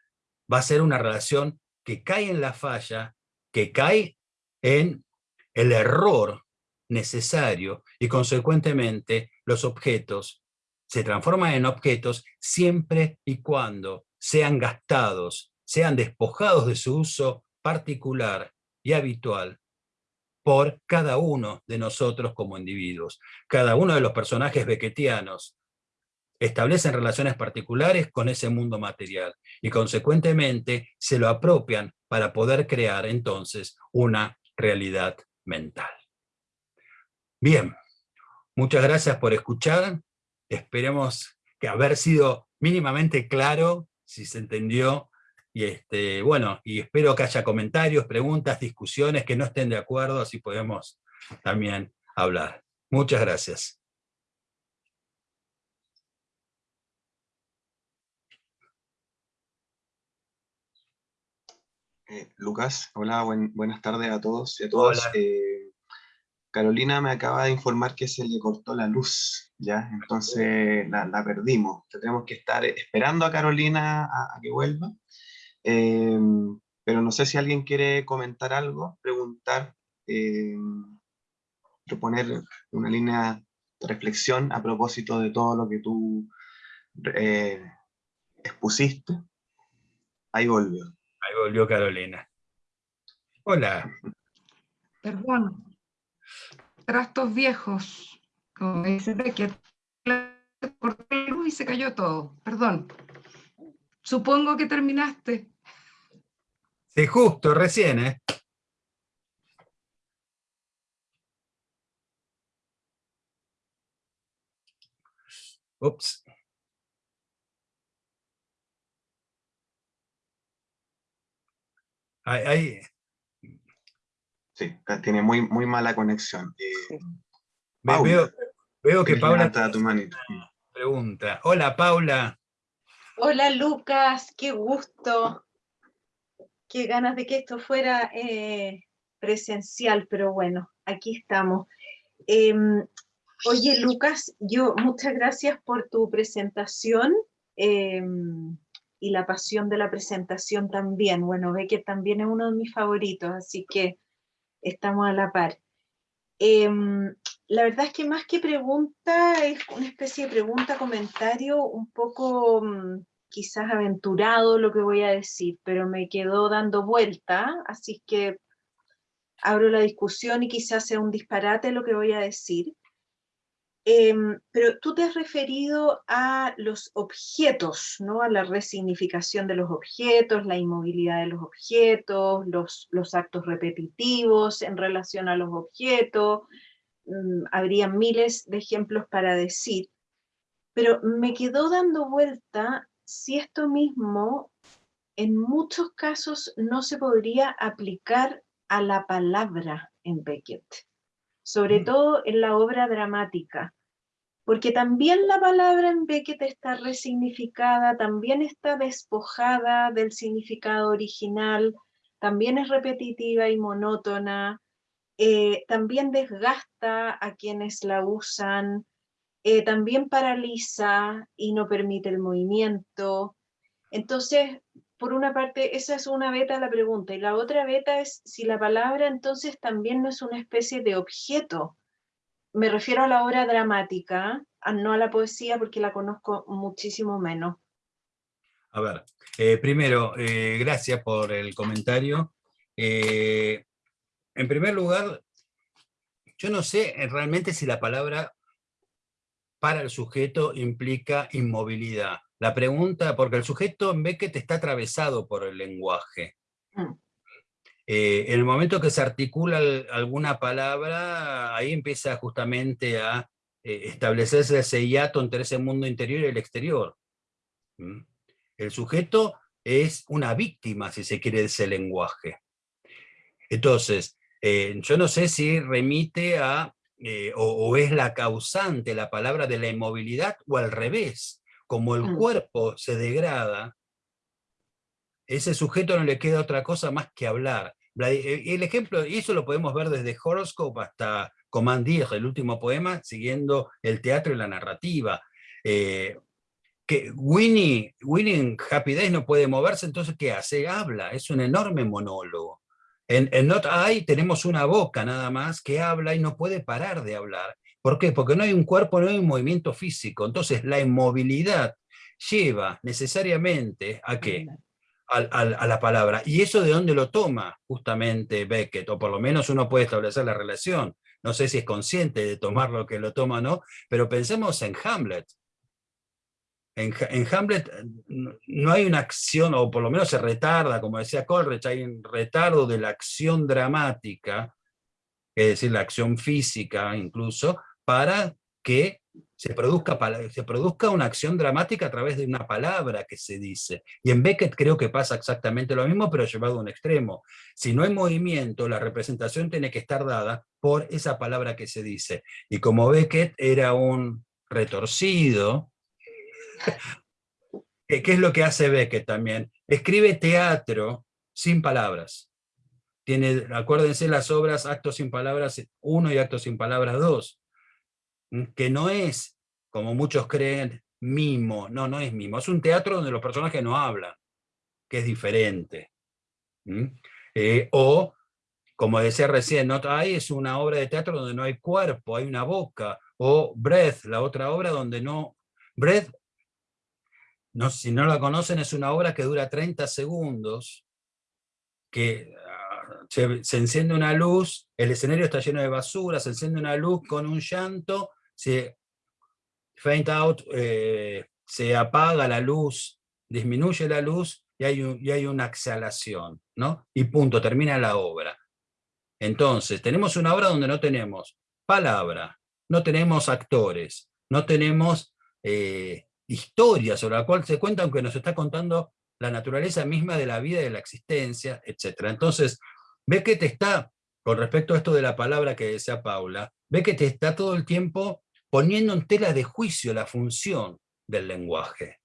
va a ser una relación que cae en la falla, que cae en el error necesario y consecuentemente los objetos se transforman en objetos siempre y cuando sean gastados sean despojados de su uso particular y habitual por cada uno de nosotros como individuos. Cada uno de los personajes becketianos establecen relaciones particulares con ese mundo material y consecuentemente se lo apropian para poder crear entonces una realidad mental. Bien, muchas gracias por escuchar. Esperemos que haber sido mínimamente claro, si se entendió, y este, bueno, y espero que haya comentarios, preguntas, discusiones, que no estén de acuerdo, así podemos también hablar. Muchas gracias. Eh, Lucas, hola, buenas tardes a todos y a todas. Eh, Carolina me acaba de informar que se le cortó la luz, ¿ya? Entonces la, perdimos. Tenemos que estar esperando a Carolina a que vuelva. Em, pero no sé si alguien quiere comentar algo, preguntar, eh, proponer una línea de reflexión a propósito de todo lo que tú eh, expusiste. Ahí volvió. Ahí volvió Carolina. Hola. Perdón. Trastos viejos. Como dice que cortó la luz y se cayó todo. Perdón. Supongo que terminaste. Sí, justo, recién, ¿eh? Ups. Ahí, Sí, tiene muy, muy mala conexión. Eh, veo, que Paula tu pregunta. Hola, Paula. Hola, Lucas. Qué gusto. Qué ganas de que esto fuera eh, presencial, pero bueno, aquí estamos. Em, oye, Lucas, yo muchas gracias por tu presentación. Em, y la pasión de la presentación también. Bueno, ve que también es uno de mis favoritos, así que estamos a la par. Em, la verdad es que más que pregunta, es una especie de pregunta, comentario, un poco mm, quizás aventurado lo que voy a decir, pero me quedó dando vuelta, así que abro la discusión y quizás sea un disparate lo que voy a decir. Em, pero tú te has referido a los objetos, ¿no? a la resignificación de los objetos, la inmovilidad de los objetos, los, actos repetitivos en relación a los objetos. Mm, habría miles de ejemplos para decir, pero me quedó dando vuelta si esto mismo en muchos casos no se podría aplicar a la palabra en Beckett, sobre mm. todo en la obra dramática porque también la palabra en Beckett está resignificada, también está despojada del significado original, también es repetitiva y monótona, eh, también desgasta a quienes la usan, eh, también paraliza y no permite el movimiento. Entonces, por una parte, esa es una beta de la pregunta, y la otra beta es si la palabra entonces también no es una especie de objeto, me refiero a la obra dramática, no a la poesía porque la conozco muchísimo menos. A ver, eh, primero, eh, gracias por el comentario. En primer lugar, yo no sé realmente si la palabra para el sujeto implica inmovilidad. La pregunta, porque el sujeto en Beckett está atravesado por el lenguaje. Mm. Eh, en el momento que se articula alguna palabra, ahí empieza justamente a eh, establecerse ese hiato entre ese mundo interior y el exterior. El sujeto es una víctima, si se quiere, de ese lenguaje. Entonces, eh, yo no sé si remite a, o, es la causante la palabra de la inmovilidad, o al revés, como el mm. cuerpo se degrada, ese sujeto no le queda otra cosa más que hablar. Eh, el ejemplo, y eso lo podemos ver desde Horoscope hasta Command el último poema, siguiendo el teatro y la narrativa. Eh, que Winnie, Winnie en Happy Days no puede moverse, entonces ¿qué hace? Habla, es un enorme monólogo. En, en Not I tenemos una boca nada más que habla y no puede parar de hablar. ¿Por qué? Porque no hay un cuerpo, no hay un movimiento físico. Entonces la inmovilidad lleva necesariamente a qué? a, la palabra. ¿Y eso de dónde lo toma justamente Beckett? O por lo menos uno puede establecer la relación. No sé si es consciente de tomar lo que lo toma o no, pero pensemos en Hamlet. En, Hamlet no hay una acción, o por lo menos se retarda, como decía Coleridge, hay un retardo de la acción dramática, es decir, la acción física incluso, para que se produzca, se produzca una acción dramática a través de una palabra que se dice. Y en Beckett creo que pasa exactamente lo mismo, pero llevado a un extremo. Si no hay movimiento, la representación tiene que estar dada por esa palabra que se dice. Y como Beckett era un retorcido, ¿qué es lo que hace Beckett también? Escribe teatro sin palabras. Tiene, acuérdense las obras Actos sin palabras 1 y Actos sin palabras 2 que no es, como muchos creen, mimo, no, no es mimo, es un teatro donde los personajes no hablan, que es diferente. Eh, o, como decía recién, no hay es una obra de teatro donde no hay cuerpo, hay una boca. O Breath, la otra obra donde no... Breath, si no la conocen, es una obra que dura 30 segundos, que ah, se, se, enciende una luz, el escenario está lleno de basura, se enciende una luz con un llanto, se faint out, eh, se apaga la luz, disminuye la luz y hay, y hay una exhalación, ¿no? Y punto, termina la obra. Entonces, tenemos una obra donde no tenemos palabra, no tenemos actores, no tenemos eh, historia sobre la cual se cuenta, aunque nos está contando la naturaleza misma de la vida y de la existencia, etc. Entonces, ve que te está, con respecto a esto de la palabra que decía Paula, ve que te está todo el tiempo poniendo en tela de juicio la función del lenguaje.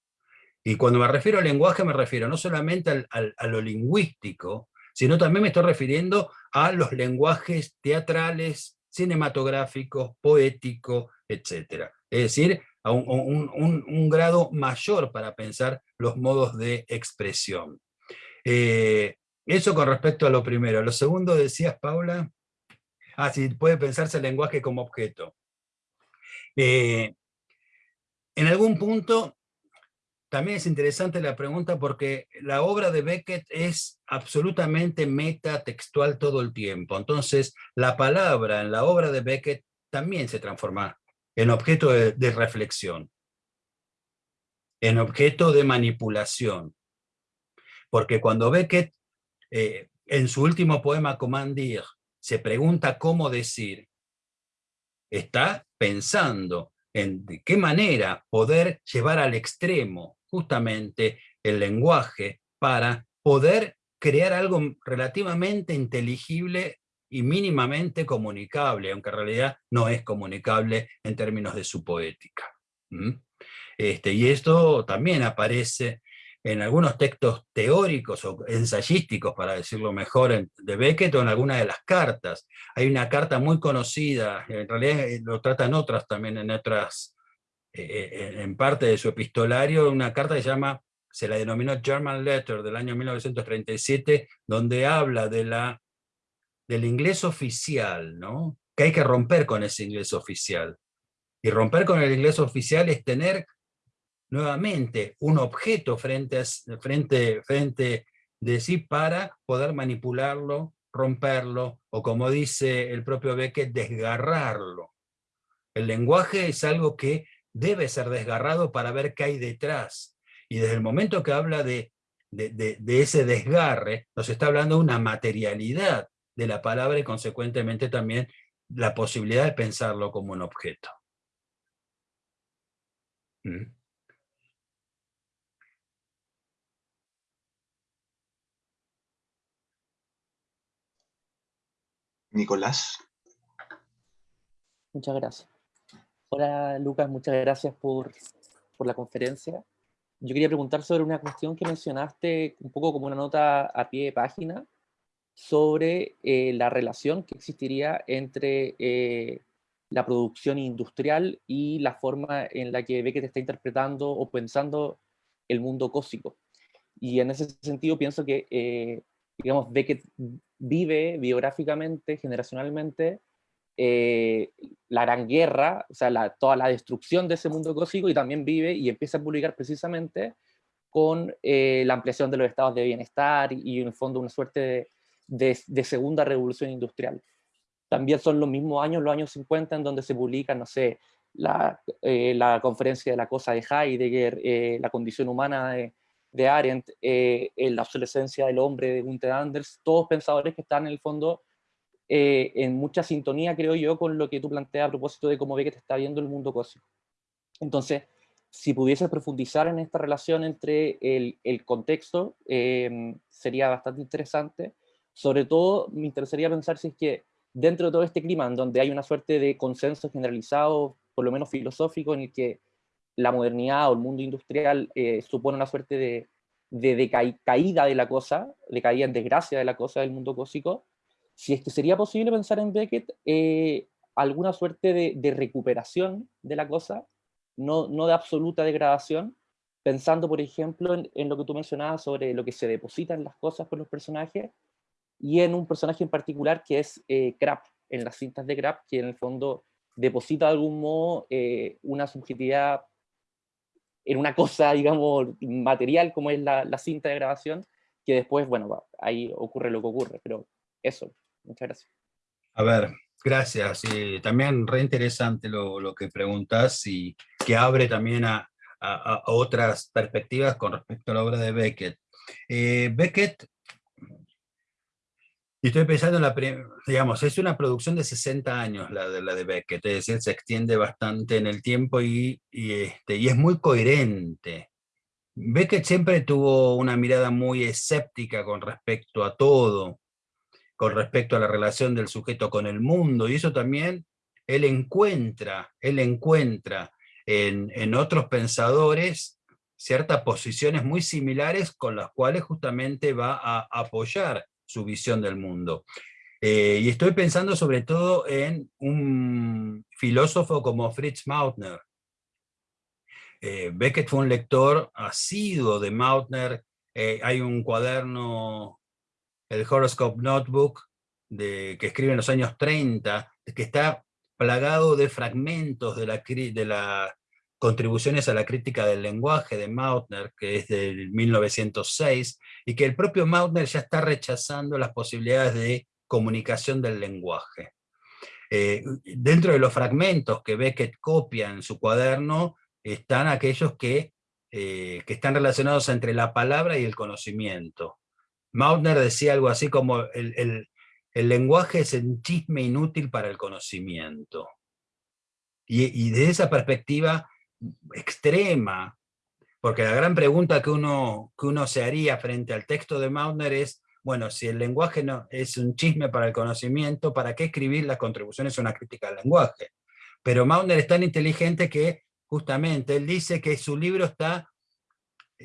Y cuando me refiero al lenguaje me refiero no solamente a lo lingüístico, sino también me estoy refiriendo a los lenguajes teatrales, cinematográficos, poéticos, etc. Es decir, a un, grado mayor para pensar los modos de expresión. Eh, eso con respecto a lo primero. Lo segundo decías, Paula, ah, puede pensarse el lenguaje como objeto. Eh, en algún punto, también es interesante la pregunta porque la obra de Beckett es absolutamente metatextual todo el tiempo. Entonces, la palabra en la obra de Beckett también se transforma en objeto de, reflexión, en objeto de manipulación. Porque cuando Beckett, eh, en su último poema Commandir, se pregunta cómo decir, está pensando en qué manera poder llevar al extremo justamente el lenguaje para poder crear algo relativamente inteligible y mínimamente comunicable, aunque en realidad no es comunicable en términos de su poética. Este, y esto también aparece en algunos textos teóricos o ensayísticos, para decirlo mejor, de Beckett o en algunas de las cartas. Hay una carta muy conocida, en realidad eh, lo tratan otras también en otras, eh, eh, en parte de su epistolario, una carta que se llama, se la denominó German Letter del año 1937, donde habla de la, del inglés oficial, ¿no? que hay que romper con ese inglés oficial. Y romper con el inglés oficial es tener nuevamente un objeto frente, a, frente, frente de sí para poder manipularlo, romperlo, o como dice el propio Beckett, desgarrarlo. El lenguaje es algo que debe ser desgarrado para ver qué hay detrás. Y desde el momento que habla de, de, de ese desgarre, nos está hablando de una materialidad de la palabra y consecuentemente también la posibilidad de pensarlo como un objeto. ¿Mm? Nicolás. Muchas gracias. Hola Lucas, muchas gracias por, por, la conferencia. Yo quería preguntar sobre una cuestión que mencionaste un poco como una nota a pie de página sobre eh, la relación que existiría entre eh, la producción industrial y la forma en la que Beckett está interpretando o pensando el mundo cósmico. Y en ese sentido pienso que, eh, digamos, Beckett vive biográficamente, generacionalmente, la gran guerra, o sea, toda la destrucción de ese mundo cósmico y también vive y empieza a publicar precisamente con la ampliación de los estados de bienestar y, en el fondo una suerte de, segunda revolución industrial. También son los mismos años, los años 50, en donde se publica, no sé, la, eh, la conferencia de la cosa de Heidegger, la condición humana de, de Arendt, eh, La obsolescencia del hombre de Gunther Anders, todos pensadores que están en el fondo eh, en mucha sintonía, creo yo, con lo que tú planteas a propósito de cómo ve que te está viendo el mundo cósmico. Entonces, si pudieses profundizar en esta relación entre el, el contexto, em, sería bastante interesante. Sobre todo, me interesaría pensar si es que dentro de todo este clima, en donde hay una suerte de consenso generalizado, por lo menos filosófico, en el que la modernidad o el mundo industrial eh, supone una suerte de, de, caída de la cosa, de caída en desgracia de la cosa del mundo cósmico, si es que sería posible pensar en Beckett eh, alguna suerte de, recuperación de la cosa, no, no de absoluta degradación, pensando, por ejemplo, en, lo que tú mencionabas sobre lo que se depositan las cosas por los personajes, y en un personaje en particular que es eh, Crap, en las cintas de Crap, que en el fondo deposita de algún modo eh, una subjetividad en una cosa, digamos, material como es la, la, cinta de grabación, que después, bueno, ahí ocurre lo que ocurre, pero eso, muchas gracias. A ver, gracias, y también re interesante lo, lo que preguntas y que abre también a, a, otras perspectivas con respecto a la obra de Beckett. Eh, Beckett, y estoy pensando en la, digamos, es una producción de 60 años la de, la de Beckett, es decir, se extiende bastante en el tiempo y, y, este, y es muy coherente. Beckett siempre tuvo una mirada muy escéptica con respecto a todo, con respecto a la relación del sujeto con el mundo, y eso también él encuentra, él encuentra en, otros pensadores ciertas posiciones muy similares con las cuales justamente va a apoyar su visión del mundo. Eh, y estoy pensando sobre todo en un filósofo como Fritz Mautner. Eh, Beckett fue un lector asiduo de Mautner. Eh, hay un cuaderno, el Horoscope Notebook, de, que escribe en los años 30, que está plagado de fragmentos de, la, de las contribuciones a la crítica del lenguaje de Mautner, que es del 1906, y que el propio Mautner ya está rechazando las posibilidades de comunicación del lenguaje. Eh, dentro de los fragmentos que Beckett copia en su cuaderno, están aquellos que, eh, que están relacionados entre la palabra y el conocimiento. Mautner decía algo así como el, el lenguaje es un chisme inútil para el conocimiento. Y, y desde esa perspectiva extrema, porque la gran pregunta que uno, que uno se haría frente al texto de Mautner es, bueno, si el lenguaje no, es un chisme para el conocimiento, ¿para qué escribir las contribuciones a una crítica al lenguaje? Pero Mautner es tan inteligente que justamente él dice que su libro está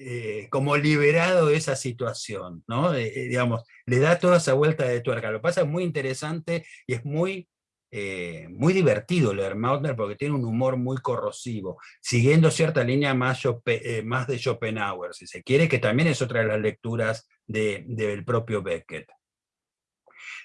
eh, como liberado de esa situación, ¿no? Eh, eh, digamos, le da toda esa vuelta de tuerca. Lo pasa es muy interesante y es muy, muy divertido leer Mautner porque tiene un humor muy corrosivo, siguiendo cierta línea más, más de Schopenhauer, si se quiere, que también es otra de las lecturas del propio Beckett.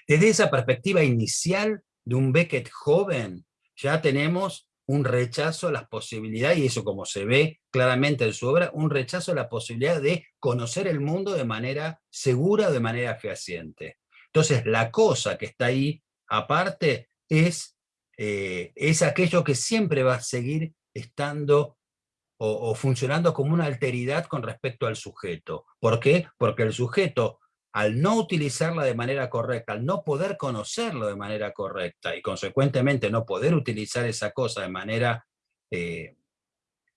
Desde esa perspectiva inicial de un Beckett joven, ya tenemos un rechazo a las posibilidades, y eso como se ve claramente en su obra, un rechazo a la posibilidad de conocer el mundo de manera segura, de manera fehaciente. Entonces la cosa que está ahí, aparte, es, eh, es aquello que siempre va a seguir estando o, funcionando como una alteridad con respecto al sujeto. ¿Por qué? Porque el sujeto al no utilizarla de manera correcta, al no poder conocerlo de manera correcta y consecuentemente no poder utilizar esa cosa de manera eh,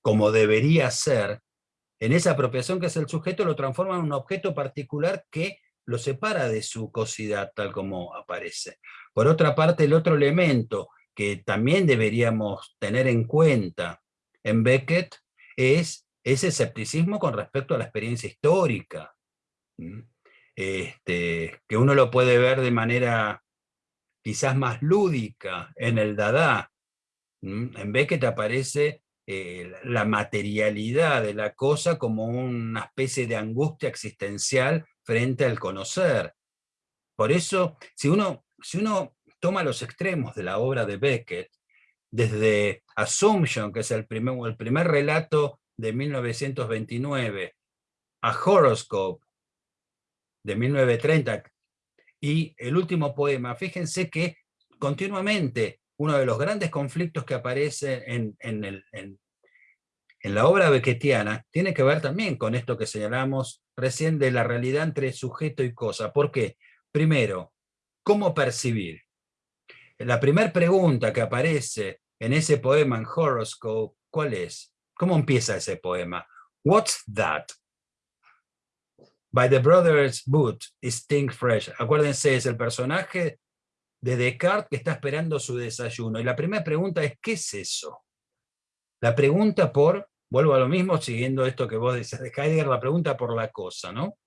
como debería ser, en esa apropiación que es el sujeto lo transforma en un objeto particular que lo separa de su cosidad tal como aparece. Por otra parte, el otro elemento que también deberíamos tener en cuenta en Beckett es ese escepticismo con respecto a la experiencia histórica este, que uno lo puede ver de manera quizás más lúdica en el Dada. En te aparece eh, la materialidad de la cosa como una especie de angustia existencial frente al conocer. Por eso, si uno, si uno toma los extremos de la obra de Beckett, desde Assumption, que es el primer, el primer relato de 1929, a Horoscope, de 1930, y el último poema, fíjense que continuamente uno de los grandes conflictos que aparece en, en, la obra beckettiana tiene que ver también con esto que señalamos recién de la realidad entre sujeto y cosa. ¿Por qué? Primero, ¿cómo percibir? La primera pregunta que aparece en ese poema en Horoscope, ¿cuál es? ¿Cómo empieza ese poema? What's that? By the Brothers Boot, Stink Fresh. Acuérdense, es el personaje de Descartes que está esperando su desayuno. Y la primera pregunta es, ¿qué es eso? La pregunta por, vuelvo a lo mismo, siguiendo esto que vos decís de Heidegger, la pregunta por la cosa, ¿no?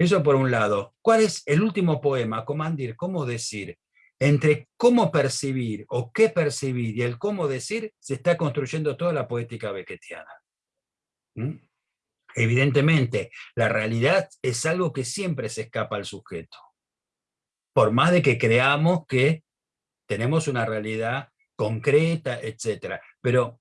Eso por un lado. ¿Cuál es el último poema, Comandir? ¿Cómo decir? Entre cómo percibir o qué percibir y el cómo decir, se está construyendo toda la poética beckettiana. Evidentemente, la realidad es algo que siempre se escapa al sujeto. Por más de que creamos que tenemos una realidad concreta, etc. Pero,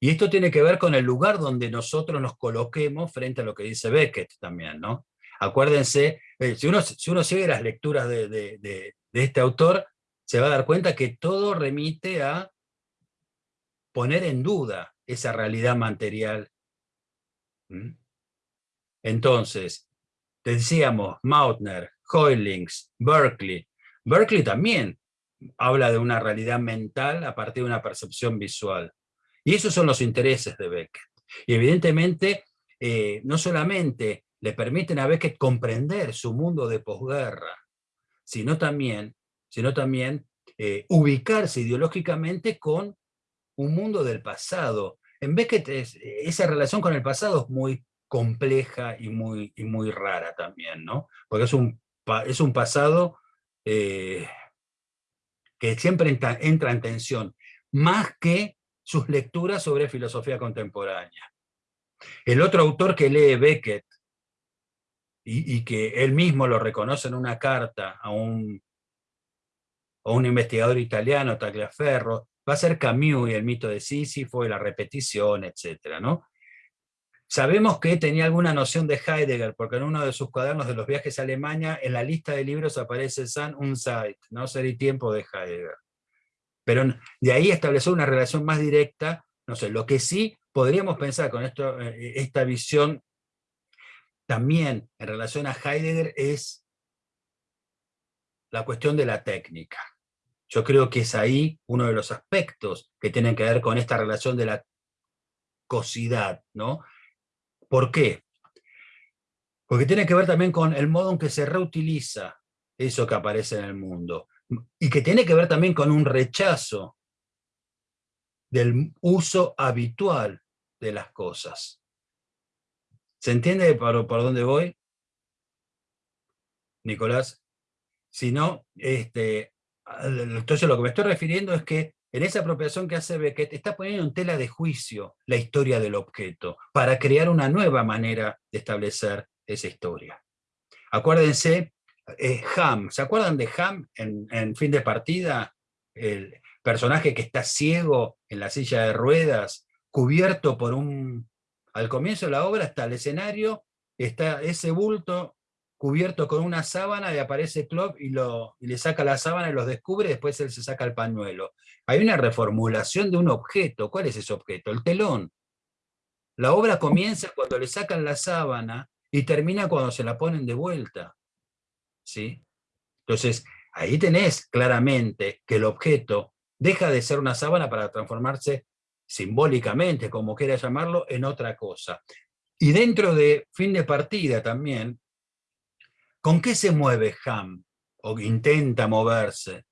y esto tiene que ver con el lugar donde nosotros nos coloquemos frente a lo que dice Beckett también, ¿no? Acuérdense, eh, si uno, si uno sigue las lecturas de, de este autor, se va a dar cuenta que todo remite a poner en duda esa realidad material ¿Mm? Entonces, decíamos Mautner, Hoylings, Berkeley. Berkeley también habla de una realidad mental a partir de una percepción visual. Y esos son los intereses de Beckett. Y evidentemente, eh, no solamente le permiten a Beckett comprender su mundo de posguerra, sino también, sino también eh, ubicarse ideológicamente con un mundo del pasado, en Beckett esa relación con el pasado es muy compleja y muy, muy rara también, ¿no? Porque es un, es un pasado eh, que siempre entra, en tensión, más que sus lecturas sobre filosofía contemporánea. El otro autor que lee Beckett, y, que él mismo lo reconoce en una carta a un, a un investigador italiano, Tagliaferro, va a ser Camus y el mito de Sísifo y la repetición, etc. ¿no? Sabemos que tenía alguna noción de Heidegger, porque en uno de sus cuadernos de los viajes a Alemania, en la lista de libros aparece San und Zeit, ¿no? Ser y tiempo de Heidegger. Pero de ahí estableció una relación más directa, no sé, lo que sí podríamos pensar con esto, eh, esta visión también en relación a Heidegger es la cuestión de la técnica. Yo creo que es ahí uno de los aspectos que tienen que ver con esta relación de la cosidad, ¿no? ¿Por qué? Porque tiene que ver también con el modo en que se reutiliza eso que aparece en el mundo. Y que tiene que ver también con un rechazo del uso habitual de las cosas. ¿Se entiende por, dónde voy? Nicolás? Si no, este, entonces lo que me estoy refiriendo es que en esa apropiación que hace Beckett está poniendo en tela de juicio la historia del objeto para crear una nueva manera de establecer esa historia. Acuérdense, eh, Ham, ¿se acuerdan de Ham en fin de partida? El personaje que está ciego en la silla de ruedas, cubierto por un... Al comienzo de la obra está el escenario, está ese bulto cubierto con una sábana y aparece Klopp y, lo, le saca la sábana y los descubre, y después él se saca el pañuelo. Hay una reformulación de un objeto. ¿Cuál es ese objeto? El telón. La obra comienza cuando le sacan la sábana y termina cuando se la ponen de vuelta. ¿Sí? Entonces, ahí tenés claramente que el objeto deja de ser una sábana para transformarse simbólicamente, como quiera llamarlo, en otra cosa. Y dentro de fin de partida también, ¿Con qué se mueve Ham? O intenta moverse.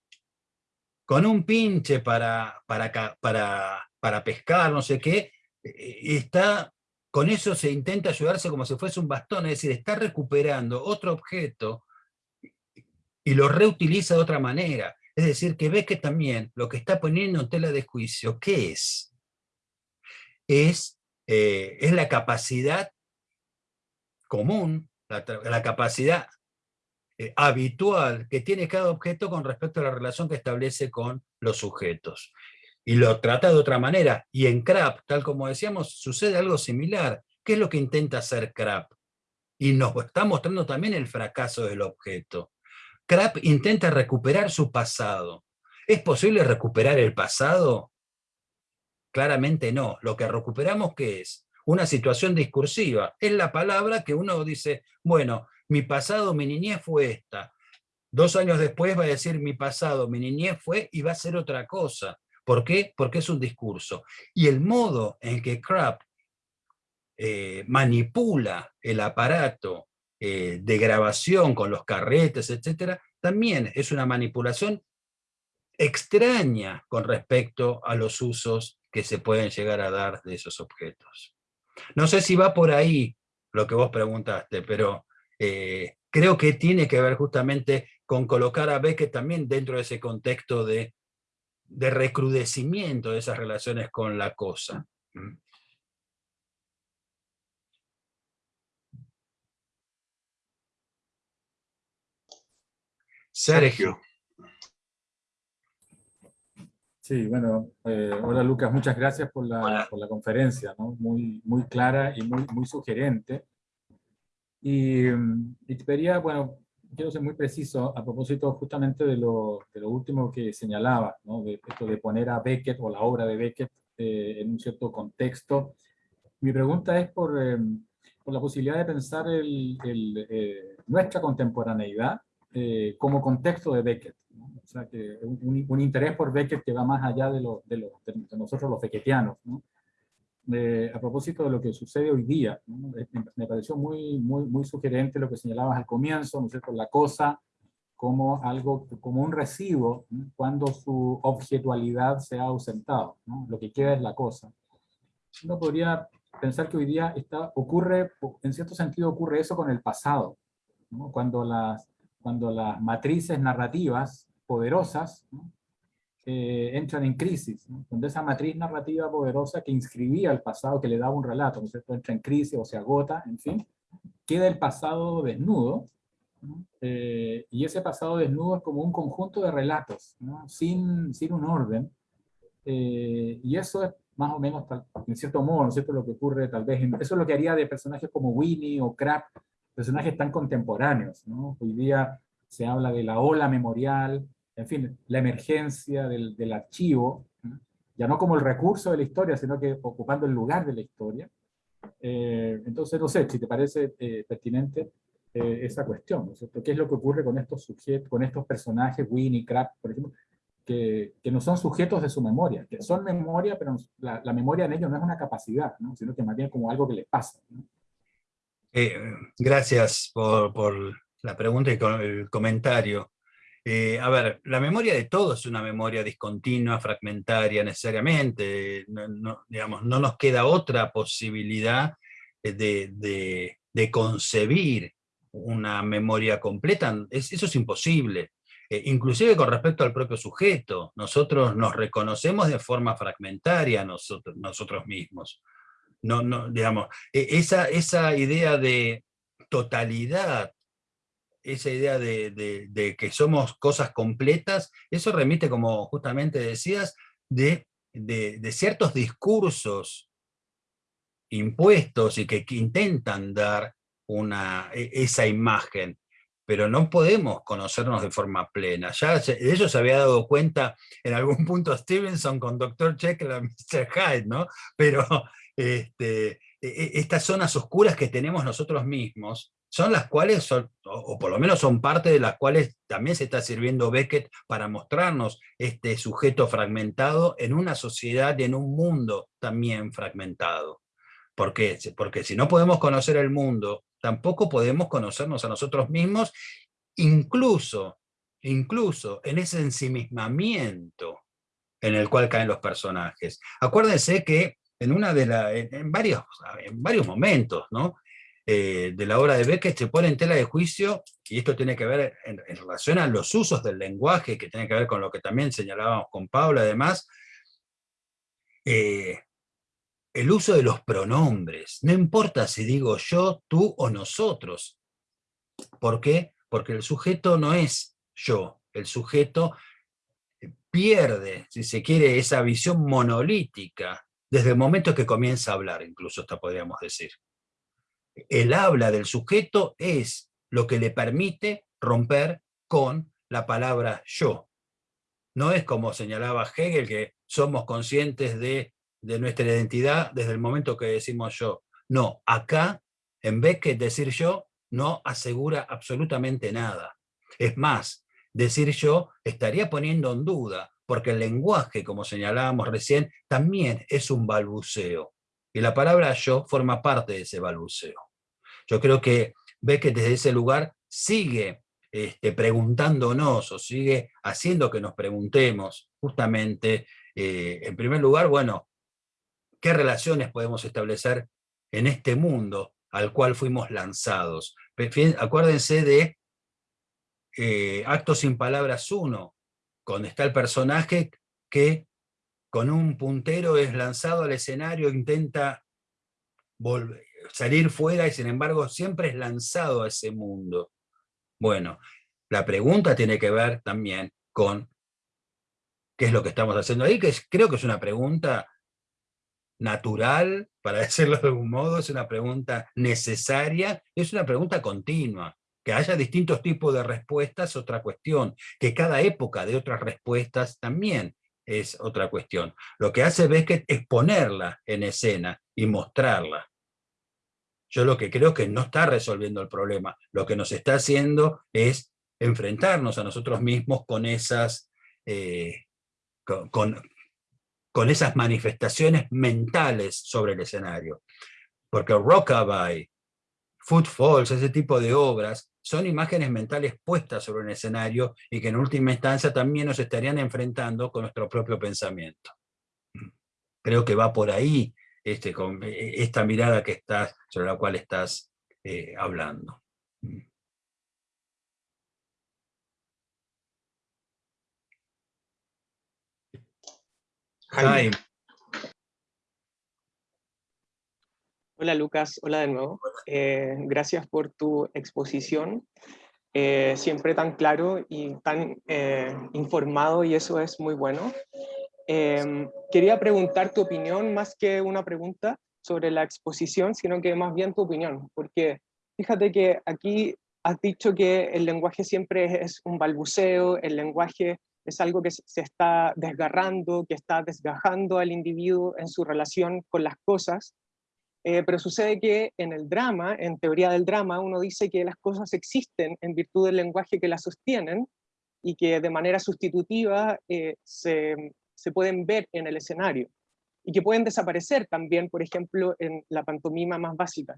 Con un pinche para, para, para, para pescar, no sé qué, e, está, con eso se intenta ayudarse como si fuese un bastón, es decir, está recuperando otro objeto y lo reutiliza de otra manera. Es decir, que ve que también lo que está poniendo en tela de juicio, ¿qué es? Es, eh, es la capacidad común, la, capacidad eh, habitual que tiene cada objeto con respecto a la relación que establece con los sujetos. Y lo trata de otra manera. Y en CRAP, tal como decíamos, sucede algo similar. ¿Qué es lo que intenta hacer CRAP? Y nos está mostrando también el fracaso del objeto. CRAP intenta recuperar su pasado. ¿Es posible recuperar el pasado? Claramente no. Lo que recuperamos, ¿qué es? Una situación discursiva. Es la palabra que uno dice, bueno, mi pasado, mi niñez fue esta. Dos años después va a decir mi pasado, mi niñez fue y va a ser otra cosa. ¿Por qué? Porque es un discurso. Y el modo en que Krapp eh, manipula el aparato eh, de grabación con los carretes, etcétera, también es una manipulación extraña con respecto a los usos que se pueden llegar a dar de esos objetos. No sé si va por ahí lo que vos preguntaste, pero eh, creo que tiene que ver justamente con colocar a Beckett también dentro de ese contexto de, de recrudecimiento de esas relaciones con la cosa. Mm. Sergio. Sí, bueno, eh, hola Lucas, muchas gracias por la, por la conferencia, ¿no? muy, muy clara y muy, muy sugerente. Y, y, te pediría, bueno, quiero ser muy preciso a propósito justamente de lo, de lo último que señalaba, ¿no? de esto de poner a Beckett o la obra de Beckett eh, en un cierto contexto. Mi pregunta es por, eh, por la posibilidad de pensar el, el, eh, nuestra contemporaneidad como contexto de Beckett. O sea, que un, un, interés por Beckett que va más allá de, lo, de, lo, de nosotros los beckettianos. ¿no? Eh, a propósito de lo que sucede hoy día, ¿no? me pareció muy, muy, muy sugerente lo que señalabas al comienzo, ¿no es cierto? La cosa como algo, como un recibo, ¿no? cuando su objetualidad se ha ausentado, ¿no? lo que queda es la cosa. Uno podría pensar que hoy día está, ocurre, en cierto sentido ocurre eso con el pasado, cuando, las, cuando las matrices narrativas poderosas ¿no? eh, entran en crisis, ¿no? donde esa matriz narrativa poderosa que inscribía el pasado, que le daba un relato, ¿no entra en crisis o se agota, en fin, queda el pasado desnudo, ¿no? eh, y ese pasado desnudo es como un conjunto de relatos, sin, sin un orden, eh, y eso es más o menos, en cierto modo, ¿no es cierto? lo que ocurre tal vez, en, eso es lo que haría de personajes como Winnie o Crab, personajes tan contemporáneos, hoy día se habla de la ola memorial, en fin, la emergencia del, del archivo, ya no como el recurso de la historia, sino que ocupando el lugar de la historia. Eh, entonces, no sé, si te parece eh, pertinente eh, esa cuestión, ¿no es cierto? ¿Qué es lo que ocurre con estos sujetos, con estos personajes, Winnie, Crab, por ejemplo, que, que, no son sujetos de su memoria, que son memoria, pero la, la, memoria en ellos no es una capacidad, ¿no? sino que más bien como algo que les pasa. ¿no? gracias por, por, la pregunta y el comentario. Eh, a ver, la memoria de todo es una memoria discontinua, fragmentaria necesariamente, no, digamos, no nos queda otra posibilidad de, de, concebir una memoria completa, es, eso es imposible. Eh, inclusive con respecto al propio sujeto, nosotros nos reconocemos de forma fragmentaria nosotros, mismos. No, digamos, e, esa idea de totalidad esa idea de, que somos cosas completas, eso remite, como justamente decías, de, ciertos discursos impuestos y que, intentan dar e, esa imagen, pero no podemos conocernos de forma plena. Ya de eso se había dado cuenta en algún punto Stevenson con Dr. Jekyll y Mr. Hyde, ¿no? Pero este, e, estas zonas oscuras que tenemos nosotros mismos, son las cuales, son, o por lo menos son parte de las cuales también se está sirviendo Beckett para mostrarnos este sujeto fragmentado en una sociedad y en un mundo también fragmentado. Porque si no podemos conocer el mundo, tampoco podemos conocernos a nosotros mismos, incluso, incluso en ese ensimismamiento en el cual caen los personajes. Acuérdense que en, una de la, en, varios, en varios momentos, ¿no? Eh, de la obra de Beckett se pone en tela de juicio, y esto tiene que ver en, relación a los usos del lenguaje, que tiene que ver con lo que también señalábamos con Paula, además, eh, el uso de los pronombres. No importa si digo yo, tú o nosotros. ¿Por qué? Porque el sujeto no es yo, el sujeto pierde, si se quiere, esa visión monolítica desde el momento que comienza a hablar, incluso hasta podríamos decir el habla del sujeto es lo que le permite romper con la palabra yo. No es como señalaba Hegel, que somos conscientes de, nuestra identidad desde el momento que decimos yo. No, acá, en vez que decir yo, no asegura absolutamente nada. Es más, decir yo estaría poniendo en duda, porque el lenguaje, como señalábamos recién, también es un balbuceo. Y la palabra yo forma parte de ese balbuceo. Yo creo que Beckett desde ese lugar sigue este, preguntándonos o sigue haciendo que nos preguntemos justamente, eh, en primer lugar, bueno, ¿qué relaciones podemos establecer en este mundo al cual fuimos lanzados? Acuérdense de eh, Actos sin Palabras 1, donde está el personaje que con un puntero es lanzado al escenario, intenta volver, salir fuera y sin embargo siempre es lanzado a ese mundo. Bueno, La pregunta tiene que ver también con qué es lo que estamos haciendo ahí, que creo que es una pregunta natural, para decirlo de algún modo, es una pregunta necesaria, es una pregunta continua. Que haya distintos tipos de respuestas es otra cuestión, que cada época de otras respuestas también es otra cuestión. Lo que hace es ponerla en escena y mostrarla. Yo lo que creo que no está resolviendo el problema, lo que nos está haciendo es enfrentarnos a nosotros mismos con esas, eh, con, con esas manifestaciones mentales sobre el escenario. Porque Rockabye, Footfalls, ese tipo de obras, son imágenes mentales puestas sobre un escenario y que en última instancia también nos estarían enfrentando con nuestro propio pensamiento. Creo que va por ahí este, con e, esta mirada que estás, sobre la cual estás eh, hablando. Jaime. Hola Lucas, hola de nuevo. Eh, gracias por tu exposición, eh, siempre tan claro y tan eh, informado y eso es muy bueno. Em, quería preguntar tu opinión más que una pregunta sobre la exposición, sino que más bien tu opinión, porque fíjate que aquí has dicho que el lenguaje siempre es un balbuceo, el lenguaje es algo que se está desgarrando, que está desgajando al individuo en su relación con las cosas, eh, pero sucede que en el drama, en teoría del drama, uno dice que las cosas existen en virtud del lenguaje que las sostienen y que de manera sustitutiva eh, se, se pueden ver en el escenario y que pueden desaparecer también, por ejemplo, en la pantomima más básica.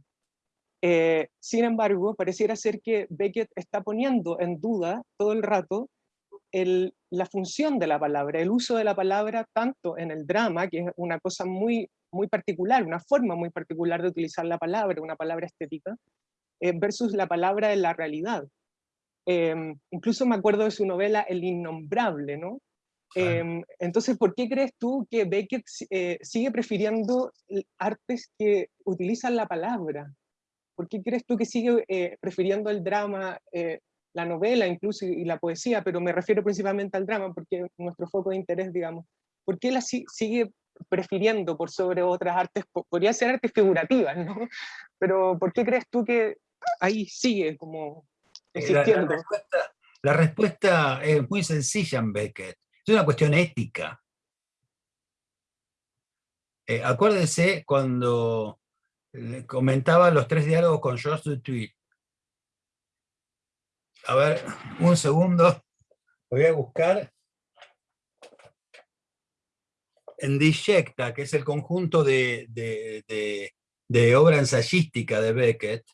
Eh, sin embargo, pareciera ser que Beckett está poniendo en duda todo el rato la función de la palabra, el uso de la palabra tanto en el drama, que es una cosa muy, muy particular, una forma muy particular de utilizar la palabra, una palabra estética, eh, versus la palabra en la realidad. Em, incluso me acuerdo de su novela El Innombrable, ¿no? Em, entonces, ¿por qué crees tú que Beckett eh, sigue prefiriendo artes que utilizan la palabra? ¿Por qué crees tú que sigue eh, prefiriendo el drama, la novela incluso y la poesía, pero me refiero principalmente al drama porque nuestro foco de interés, digamos, ¿por qué la sigue prefiriendo por sobre otras artes? Podría ser artes figurativas, ¿no? Pero ¿por qué crees tú que ahí sigue como existiendo? La, respuesta, es muy sencilla en Beckett, es una cuestión ética. Eh, acuérdense cuando comentaba los tres diálogos con George Dutuit, a ver, un segundo. Voy a buscar en Disjecta, que es el conjunto de, de, obra ensayística de Beckett,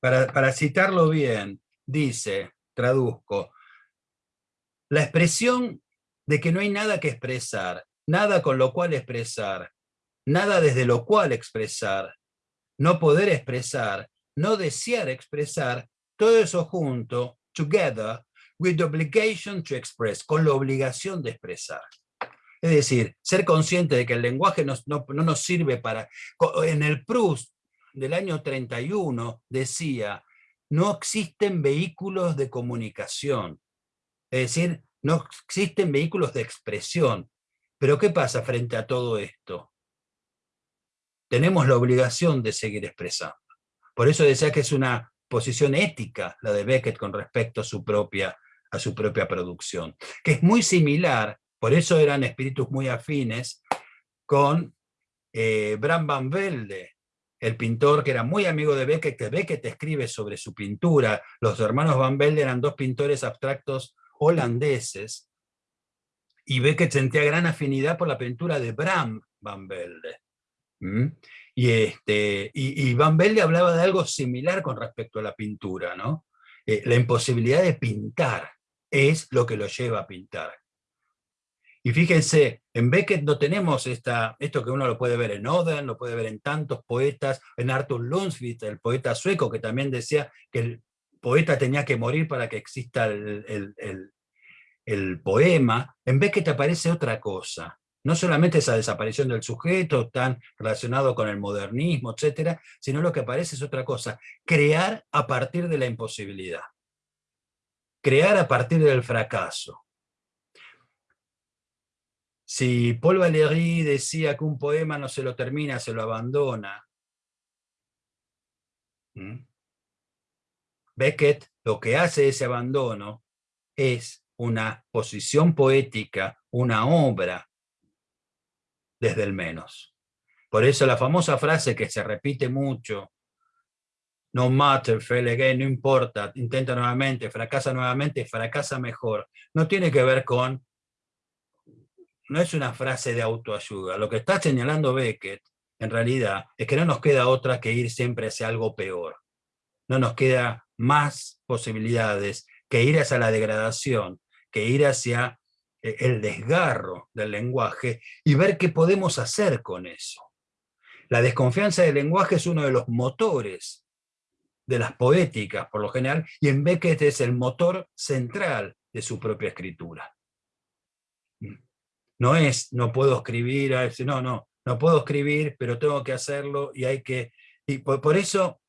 para, para, citarlo bien, dice, traduzco, la expresión de que no hay nada que expresar, nada con lo cual expresar, nada desde lo cual expresar, no poder expresar, no desear expresar, todo eso junto, together, with the obligation to express, con la obligación de expresar. Es decir, ser consciente de que el lenguaje no, nos sirve para... En el Proust del año 31 decía, no existen vehículos de comunicación. Es decir, no existen vehículos de expresión. Pero ¿qué pasa frente a todo esto? Tenemos la obligación de seguir expresando. Por eso decía que es una posición ética la de Beckett con respecto a su propia, a su propia producción, que es muy similar, por eso eran espíritus muy afines, con eh, Bram van Velde, el pintor que era muy amigo de Beckett, que Beckett escribe sobre su pintura. Los hermanos Van Velde eran dos pintores abstractos holandeses, y Beckett sentía gran afinidad por la pintura de Bram van Velde. Y, este, y, Van Velde hablaba de algo similar con respecto a la pintura, ¿no? Eh, la imposibilidad de pintar es lo que lo lleva a pintar. Y fíjense, en Beckett no tenemos esta, esto que uno lo puede ver en Oden, lo puede ver en tantos poetas, en Arthur Lundqvist, el poeta sueco, que también decía que el poeta tenía que morir para que exista el, el, el, el poema. En Beckett aparece otra cosa, No solamente esa desaparición del sujeto, tan relacionado con el modernismo, etcétera, sino lo que aparece es otra cosa, crear a partir de la imposibilidad. Crear a partir del fracaso. Si Paul Valéry decía que un poema no se lo termina, se lo abandona, Beckett lo que hace ese abandono es una posición poética, una obra desde el menos. Por eso la famosa frase que se repite mucho, no matter, fail again, no importa, intenta nuevamente, fracasa nuevamente, fracasa mejor, no tiene que ver con, no es una frase de autoayuda, lo que está señalando Beckett, en realidad, es que no nos queda otra que ir siempre hacia algo peor. No nos queda más posibilidades que ir hacia la degradación, que ir hacia eh, el desgarro del lenguaje y ver qué podemos hacer con eso. La desconfianza del lenguaje es uno de los motores de las poéticas, por lo general, y en Beckett es el motor central de su propia escritura. No es, no puedo escribir, no, no, no puedo escribir, pero tengo que hacerlo y hay que... Y por, eso,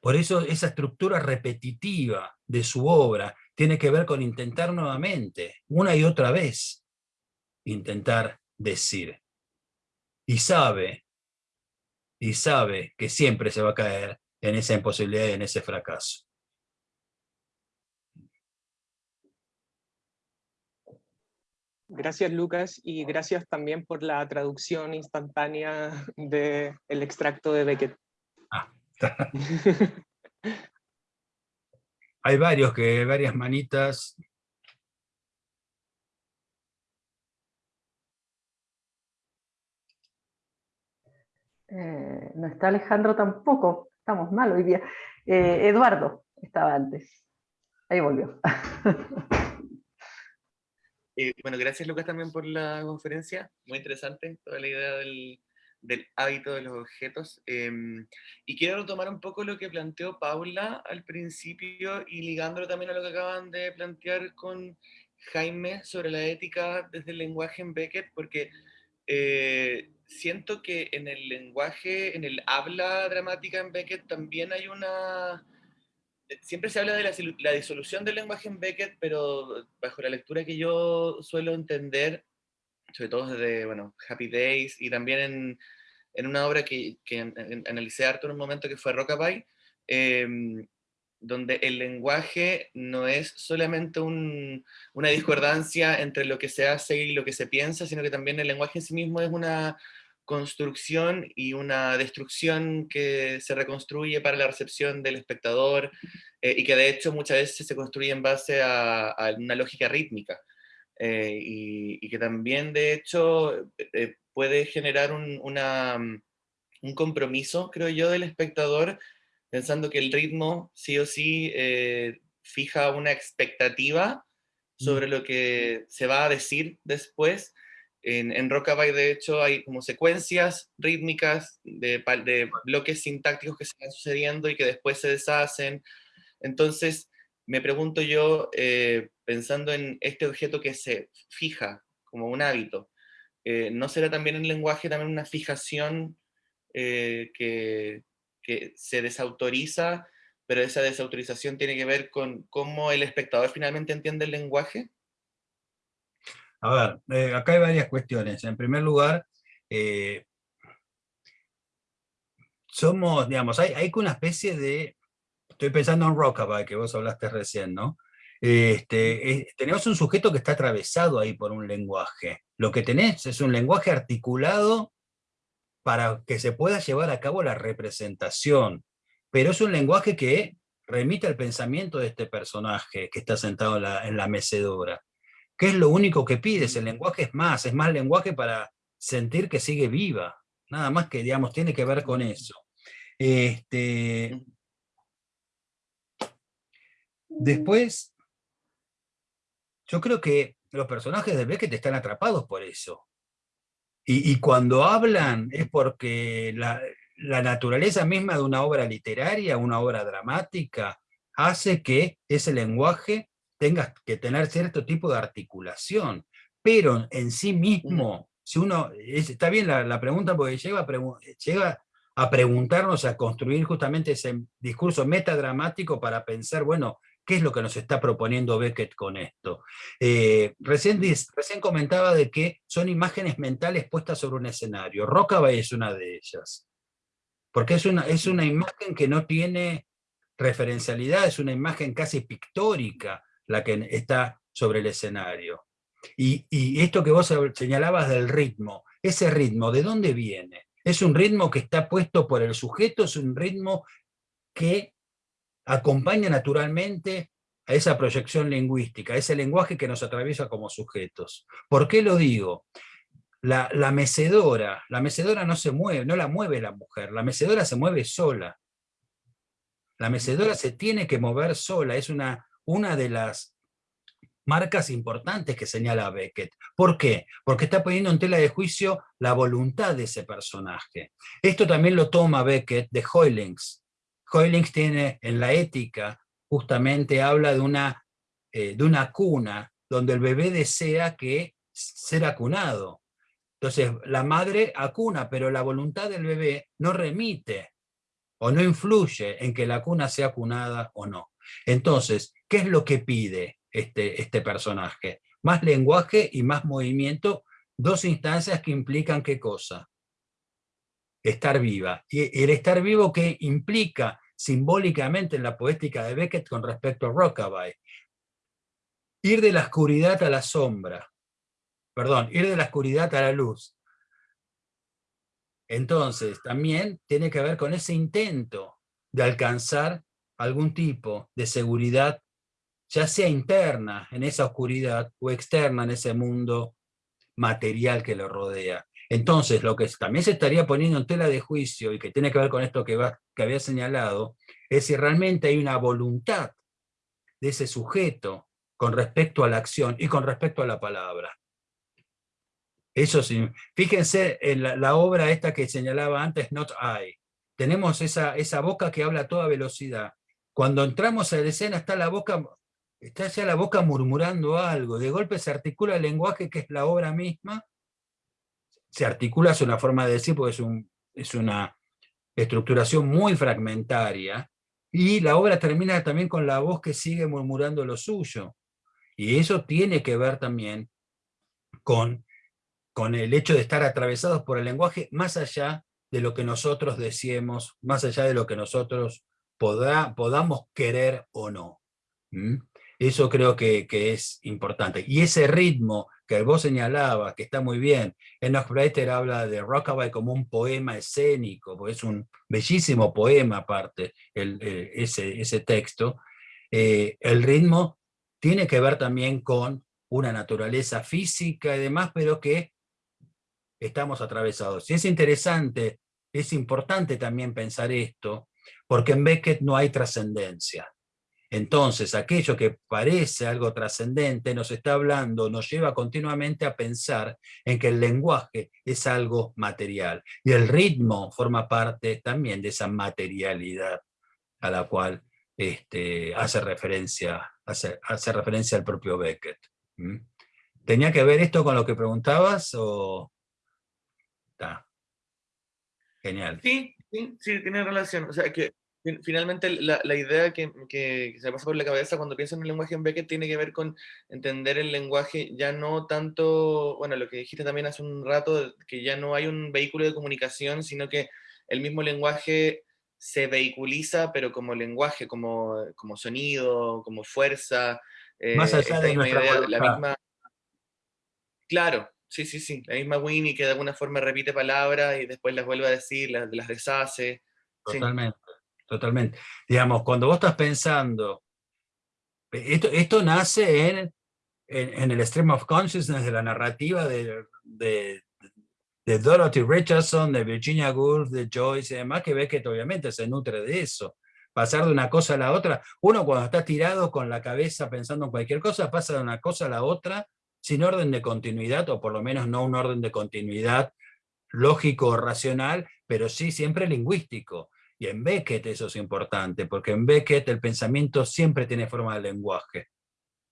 por eso esa estructura repetitiva de su obra tiene que ver con intentar nuevamente, una y otra vez, intentar decir. Y sabe, y sabe que siempre se va a caer en esa imposibilidad y en ese fracaso. Gracias Lucas y gracias también por la traducción instantánea del extracto de Beckett. Ah. Hay varios que, varias manitas. Eh, no está Alejandro tampoco, estamos mal hoy día. Eh, Eduardo estaba antes, ahí volvió. Eh, bueno, gracias Lucas también por la conferencia, muy interesante toda la idea del, hábito de los objetos. Em, y quiero retomar un poco lo que planteó Paula al principio y ligándolo también a lo que acaban de plantear con Jaime sobre la ética desde el lenguaje en Beckett, porque eh, siento que en el lenguaje, en el habla dramática en Beckett también hay una... Siempre se habla de la, disolución del lenguaje en Beckett, pero bajo la lectura que yo suelo entender, sobre todo desde, bueno, Happy Days y también en, en una obra que, que analicé harto en un momento que fue Rockabye, em, donde el lenguaje no es solamente una discordancia entre lo que se hace y lo que se piensa, sino que también el lenguaje en sí mismo es una construcción y una destrucción que se reconstruye para la recepción del espectador eh, y que de hecho muchas veces se construye en base a, una lógica rítmica. Eh, y, que también de hecho eh, puede generar un, una, mm, un, compromiso, creo yo, del espectador, pensando que el ritmo sí o sí eh, fija una expectativa sobre lo que se va a decir después. En, en Rockabye, de hecho, hay como secuencias rítmicas de, de bloques sintácticos que se van sucediendo y que después se deshacen. Entonces, me pregunto yo, eh, pensando en este objeto que se fija como un hábito, eh, ¿no será también el lenguaje también una fijación eh, que, se desautoriza, pero esa desautorización tiene que ver con cómo el espectador finalmente entiende el lenguaje? A ver, eh, acá hay varias cuestiones. En primer lugar, somos, digamos, hay, hay una especie de, estoy pensando en Rockabye, que vos hablaste recién, ¿no? Este, tenemos un sujeto que está atravesado ahí por un lenguaje. Lo que tenés es un lenguaje articulado para que se pueda llevar a cabo la representación, pero es un lenguaje que remite al pensamiento de este personaje que está sentado en la, mecedora. ¿Qué es lo único que pides? El lenguaje es más, es más lenguaje para sentir que sigue viva. Nada más que, digamos, tiene que ver con eso. Este, después, yo creo que los personajes de Beckett están atrapados por eso. Y, cuando hablan es porque la, naturaleza misma de una obra literaria, una obra dramática, hace que ese lenguaje tenga que tener cierto tipo de articulación, pero en sí mismo si uno, está bien la, pregunta porque llega a, llega a preguntarnos, a construir justamente ese discurso metadramático para pensar, bueno, ¿qué es lo que nos está proponiendo Beckett con esto? Eh, recién, recién comentaba de que son imágenes mentales puestas sobre un escenario. Rockaway es una de ellas. Porque es una, es una imagen que no tiene referencialidad, es una imagen casi pictórica la que está sobre el escenario. Y, esto que vos señalabas del ritmo, ese ritmo, ¿de dónde viene? Es un ritmo que está puesto por el sujeto, es un ritmo que acompaña naturalmente a esa proyección lingüística, a ese lenguaje que nos atraviesa como sujetos. ¿Por qué lo digo? La, la, mecedora, la mecedora no se mueve, no la mueve la mujer, la mecedora se mueve sola. La mecedora se tiene que mover sola, es una, una de las marcas importantes que señala Beckett. ¿Por qué? Porque está poniendo en tela de juicio la voluntad de ese personaje. Esto también lo toma Beckett de Hoylings. Hoylings tiene en la ética, justamente habla de una, eh, de una cuna, donde el bebé desea que ser acunado. Entonces, la madre acuna, pero la voluntad del bebé no remite o no influye en que la cuna sea acunada o no. Entonces, ¿qué es lo que pide? este, este personaje. Más lenguaje y más movimiento, dos instancias que implican qué cosa. Estar viva. Y el estar vivo que implica simbólicamente en la poética de Beckett con respecto a Rockabye. Ir de la oscuridad a la sombra. Perdón, ir de la oscuridad a la luz. Entonces, también tiene que ver con ese intento de alcanzar algún tipo de seguridad ya sea interna en esa oscuridad o externa en ese mundo material que lo rodea. Entonces, lo que también se estaría poniendo en tela de juicio y que tiene que ver con esto que, que había señalado, es si realmente hay una voluntad de ese sujeto con respecto a la acción y con respecto a la palabra. Eso sí, fíjense en la, obra esta que señalaba antes, Not I. Tenemos esa, esa boca que habla a toda velocidad. Cuando entramos a la escena está la boca está ya la boca murmurando algo, de golpe se articula el lenguaje que es la obra misma, se articula, es una forma de decir, porque es, un, es una estructuración muy fragmentaria, y la obra termina también con la voz que sigue murmurando lo suyo. Y eso tiene que ver también con, con el hecho de estar atravesados por el lenguaje más allá de lo que nosotros decimos, más allá de lo que nosotros podamos querer o no. Eso creo que, es importante. Y ese ritmo que vos señalabas, que está muy bien, Enoch Breiter habla de Rockaway como un poema escénico, porque es un bellísimo poema aparte, el, ese, ese, texto. Eh, el ritmo tiene que ver también con una naturaleza física y demás, pero que estamos atravesados. Y es interesante, es importante también pensar esto, porque en Beckett no hay trascendencia. Entonces, aquello que parece algo trascendente nos está hablando, nos lleva continuamente a pensar en que el lenguaje es algo material. Y el ritmo forma parte también de esa materialidad a la cual este, hace, referencia, hace, hace referencia al propio Beckett. ¿Tenía que ver esto con lo que preguntabas o...? Genial. Sí, sí, sí, tiene relación. O sea, que finalmente la, la idea que, que, se pasa por la cabeza cuando pienso en el lenguaje en Beckett tiene que ver con entender el lenguaje ya no tanto, bueno, lo que dijiste también hace un rato, que ya no hay un vehículo de comunicación, sino que el mismo lenguaje se vehiculiza, pero como lenguaje, como, como sonido, como fuerza. Eh, Más allá de nuestra idea, la misma... Claro, sí, sí, sí. La misma Winnie que de alguna forma repite palabras y después las vuelve a decir, las, las deshace. Totalmente totalmente. Digamos, cuando vos estás pensando, esto, esto nace en, en, el stream of consciousness de la narrativa de, de, de, Dorothy Richardson, de Virginia Woolf, de Joyce y demás, que ves que obviamente se nutre de eso. Pasar de una cosa a la otra. Uno cuando está tirado con la cabeza pensando en cualquier cosa, pasa de una cosa a la otra sin orden de continuidad, o por lo menos no un orden de continuidad lógico o racional, pero sí siempre lingüístico. Y en Beckett eso es importante, porque en Beckett el pensamiento siempre tiene forma de lenguaje,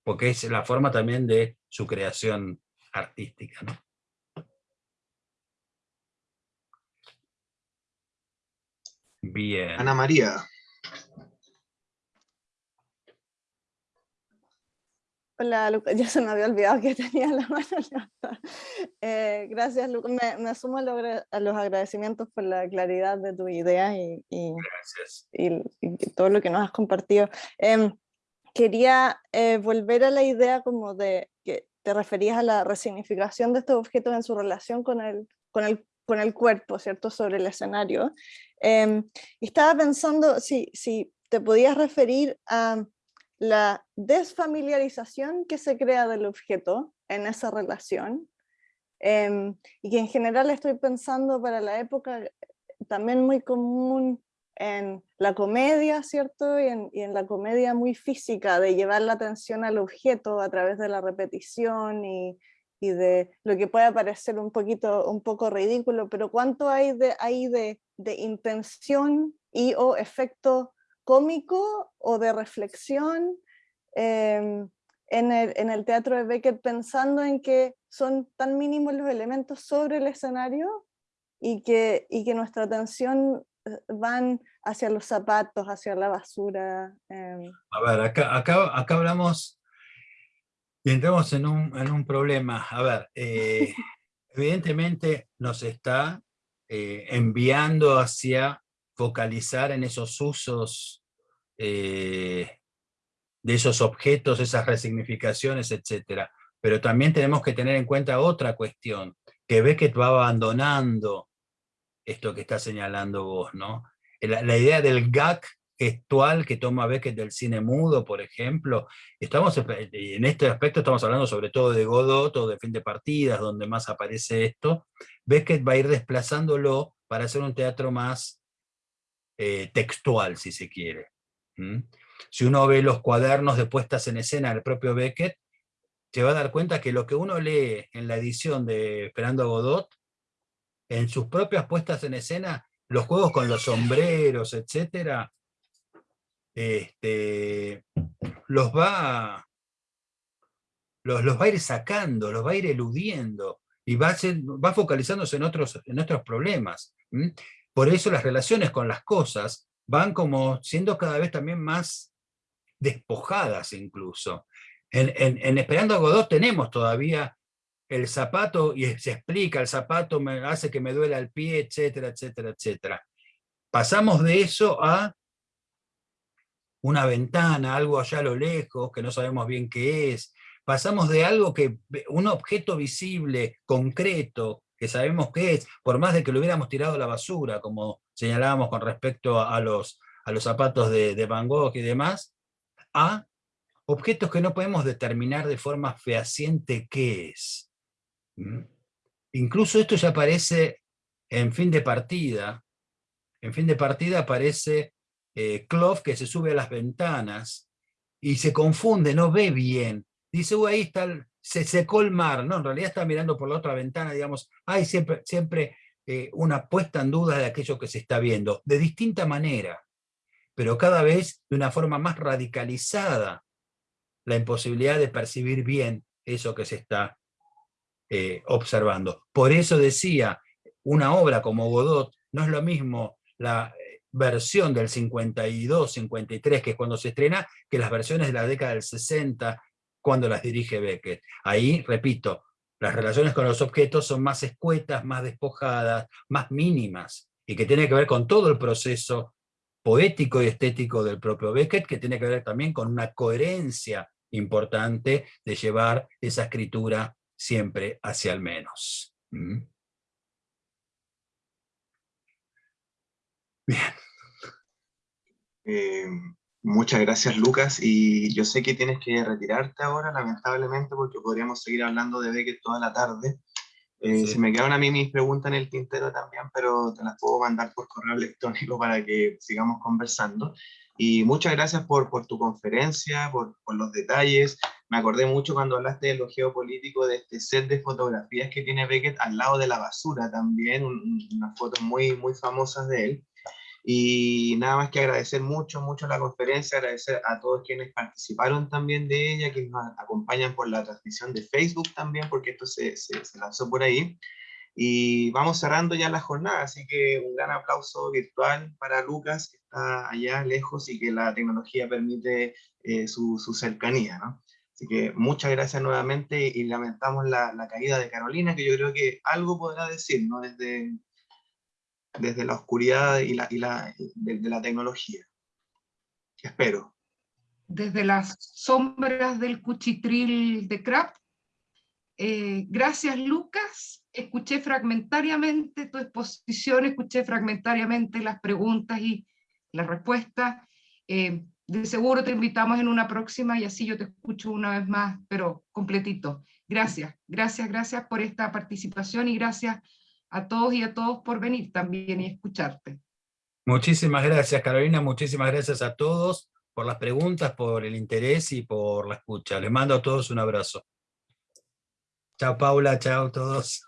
porque es la forma también de su creación artística. Bien. Ana María. Hola, Lucas. Ya se me había olvidado que tenía la mano levantada. Eh, gracias, Lucas. Me, me sumo a, lo agra- a los agradecimientos por la claridad de tu idea y, y- y- y todo lo que nos has compartido. Em, quería eh, volver a la idea como de que te referías a la resignificación de estos objetos en su relación con el, con el, con el cuerpo, ¿cierto? Sobre el escenario. Em, y estaba pensando si, si te podías referir a la desfamiliarización que se crea del objeto en esa relación, em, y que en general estoy pensando para la época eh, también muy común en la comedia, ¿cierto? Y en, la comedia muy física, de llevar la atención al objeto a través de la repetición y, y de lo que puede parecer un poquito, un poco ridículo, pero cuánto hay de, ahí de, de intención y o efecto cómico o de reflexión em, en, el, en el teatro de Beckett pensando en que son tan mínimos los elementos sobre el escenario y que, y que nuestra atención eh, van hacia los zapatos, hacia la basura. em, A ver, acá, acá, acá hablamos y entramos en un, en un problema. A ver, eh, evidentemente nos está eh, enviando hacia focalizar en esos usos eh, de esos objetos, esas resignificaciones, etc. Pero también tenemos que tener en cuenta otra cuestión, que Beckett va abandonando esto que está señalando vos, ¿no? La, idea del gag gestual que toma Beckett del cine mudo, por ejemplo, estamos en este aspecto estamos hablando sobre todo de Godot o de fin de partidas, donde más aparece esto, Beckett va a ir desplazándolo para hacer un teatro más eh, textual, si se quiere. Si uno ve los cuadernos de puestas en escena del propio Beckett, se va a dar cuenta que lo que uno lee en la edición de Esperando a Godot, en sus propias puestas en escena, los juegos con los sombreros, etcétera, este, los va los, los va a ir sacando, los va a ir eludiendo y va, a ser- va focalizándose en otros, en otros problemas. Por eso las relaciones con las cosas van como siendo cada vez también más despojadas incluso. En, Esperando a Godot tenemos todavía el zapato, y se explica, el zapato me hace que me duela el pie, etcétera, etcétera, etcétera. Pasamos de eso a una ventana, algo allá a lo lejos, que no sabemos bien qué es. Pasamos de algo que, un objeto visible, concreto, que sabemos qué es, por más de que lo hubiéramos tirado a la basura, como señalábamos con respecto a, los, a los zapatos de, Van Gogh y demás, a objetos que no podemos determinar de forma fehaciente qué es. ¿Mm? Incluso esto ya aparece en fin de partida. En fin de partida aparece eh, que se sube a las ventanas y se confunde, no ve bien. Dice, "Uy, ahí está, el- se secó el mar. No, en realidad está mirando por la otra ventana, digamos, hay siempre, siempre eh, una puesta en duda de aquello que se está viendo, de distinta manera, pero cada vez de una forma más radicalizada la imposibilidad de percibir bien eso que se está eh, observando. Por eso decía, una obra como Godot no es lo mismo la eh, versión del 52, 53, que es cuando se estrena, que las versiones de la década del 60, cuando las dirige Beckett. Ahí, repito, las relaciones con los objetos son más escuetas, más despojadas, más mínimas, y que tiene que ver con todo el proceso poético y estético del propio Beckett, que tiene que ver también con una coherencia importante de llevar esa escritura siempre hacia el menos. ¿Mm? Eh, muchas gracias, Lucas. Y yo sé que tienes que retirarte ahora, lamentablemente, porque podríamos seguir hablando de Beckett toda la tarde. Eh, Sí. Se me quedaron a mí mis preguntas en el tintero también, pero te las puedo mandar por correo electrónico para que sigamos conversando. Y muchas gracias por, por tu conferencia, por, por los detalles. Me acordé mucho cuando hablaste de lo geopolítico, de este set de fotografías que tiene Beckett al lado de la basura también, un- un- unas fotos muy, muy famosas de él. Y nada más que agradecer mucho, mucho la conferencia, agradecer a todos quienes participaron también de ella, quienes nos acompañan por la transmisión de Facebook también, porque esto se, se, se lanzó por ahí. Y vamos cerrando ya la jornada, así que un gran aplauso virtual para Lucas, que está allá lejos y que la tecnología permite eh, su, su, cercanía. ¿no? Así que muchas gracias nuevamente y lamentamos la, la, caída de Carolina, que yo creo que algo podrá decir ¿no? desde, desde la oscuridad y la, y la, de, de la tecnología. Espero. Desde las sombras del cuchitril de Kraft. Eh, gracias, Lucas. Escuché fragmentariamente tu exposición, escuché fragmentariamente las preguntas y las respuestas. Eh, de seguro te invitamos en una próxima y así yo te escucho una vez más, pero completito. Gracias, gracias, gracias por esta participación y gracias a todos y a todos por venir también y escucharte. Muchísimas gracias, Carolina. Muchísimas gracias a todos por las preguntas, por el interés y por la escucha. Les mando a todos un abrazo. Chao, Paula. Chao, todos.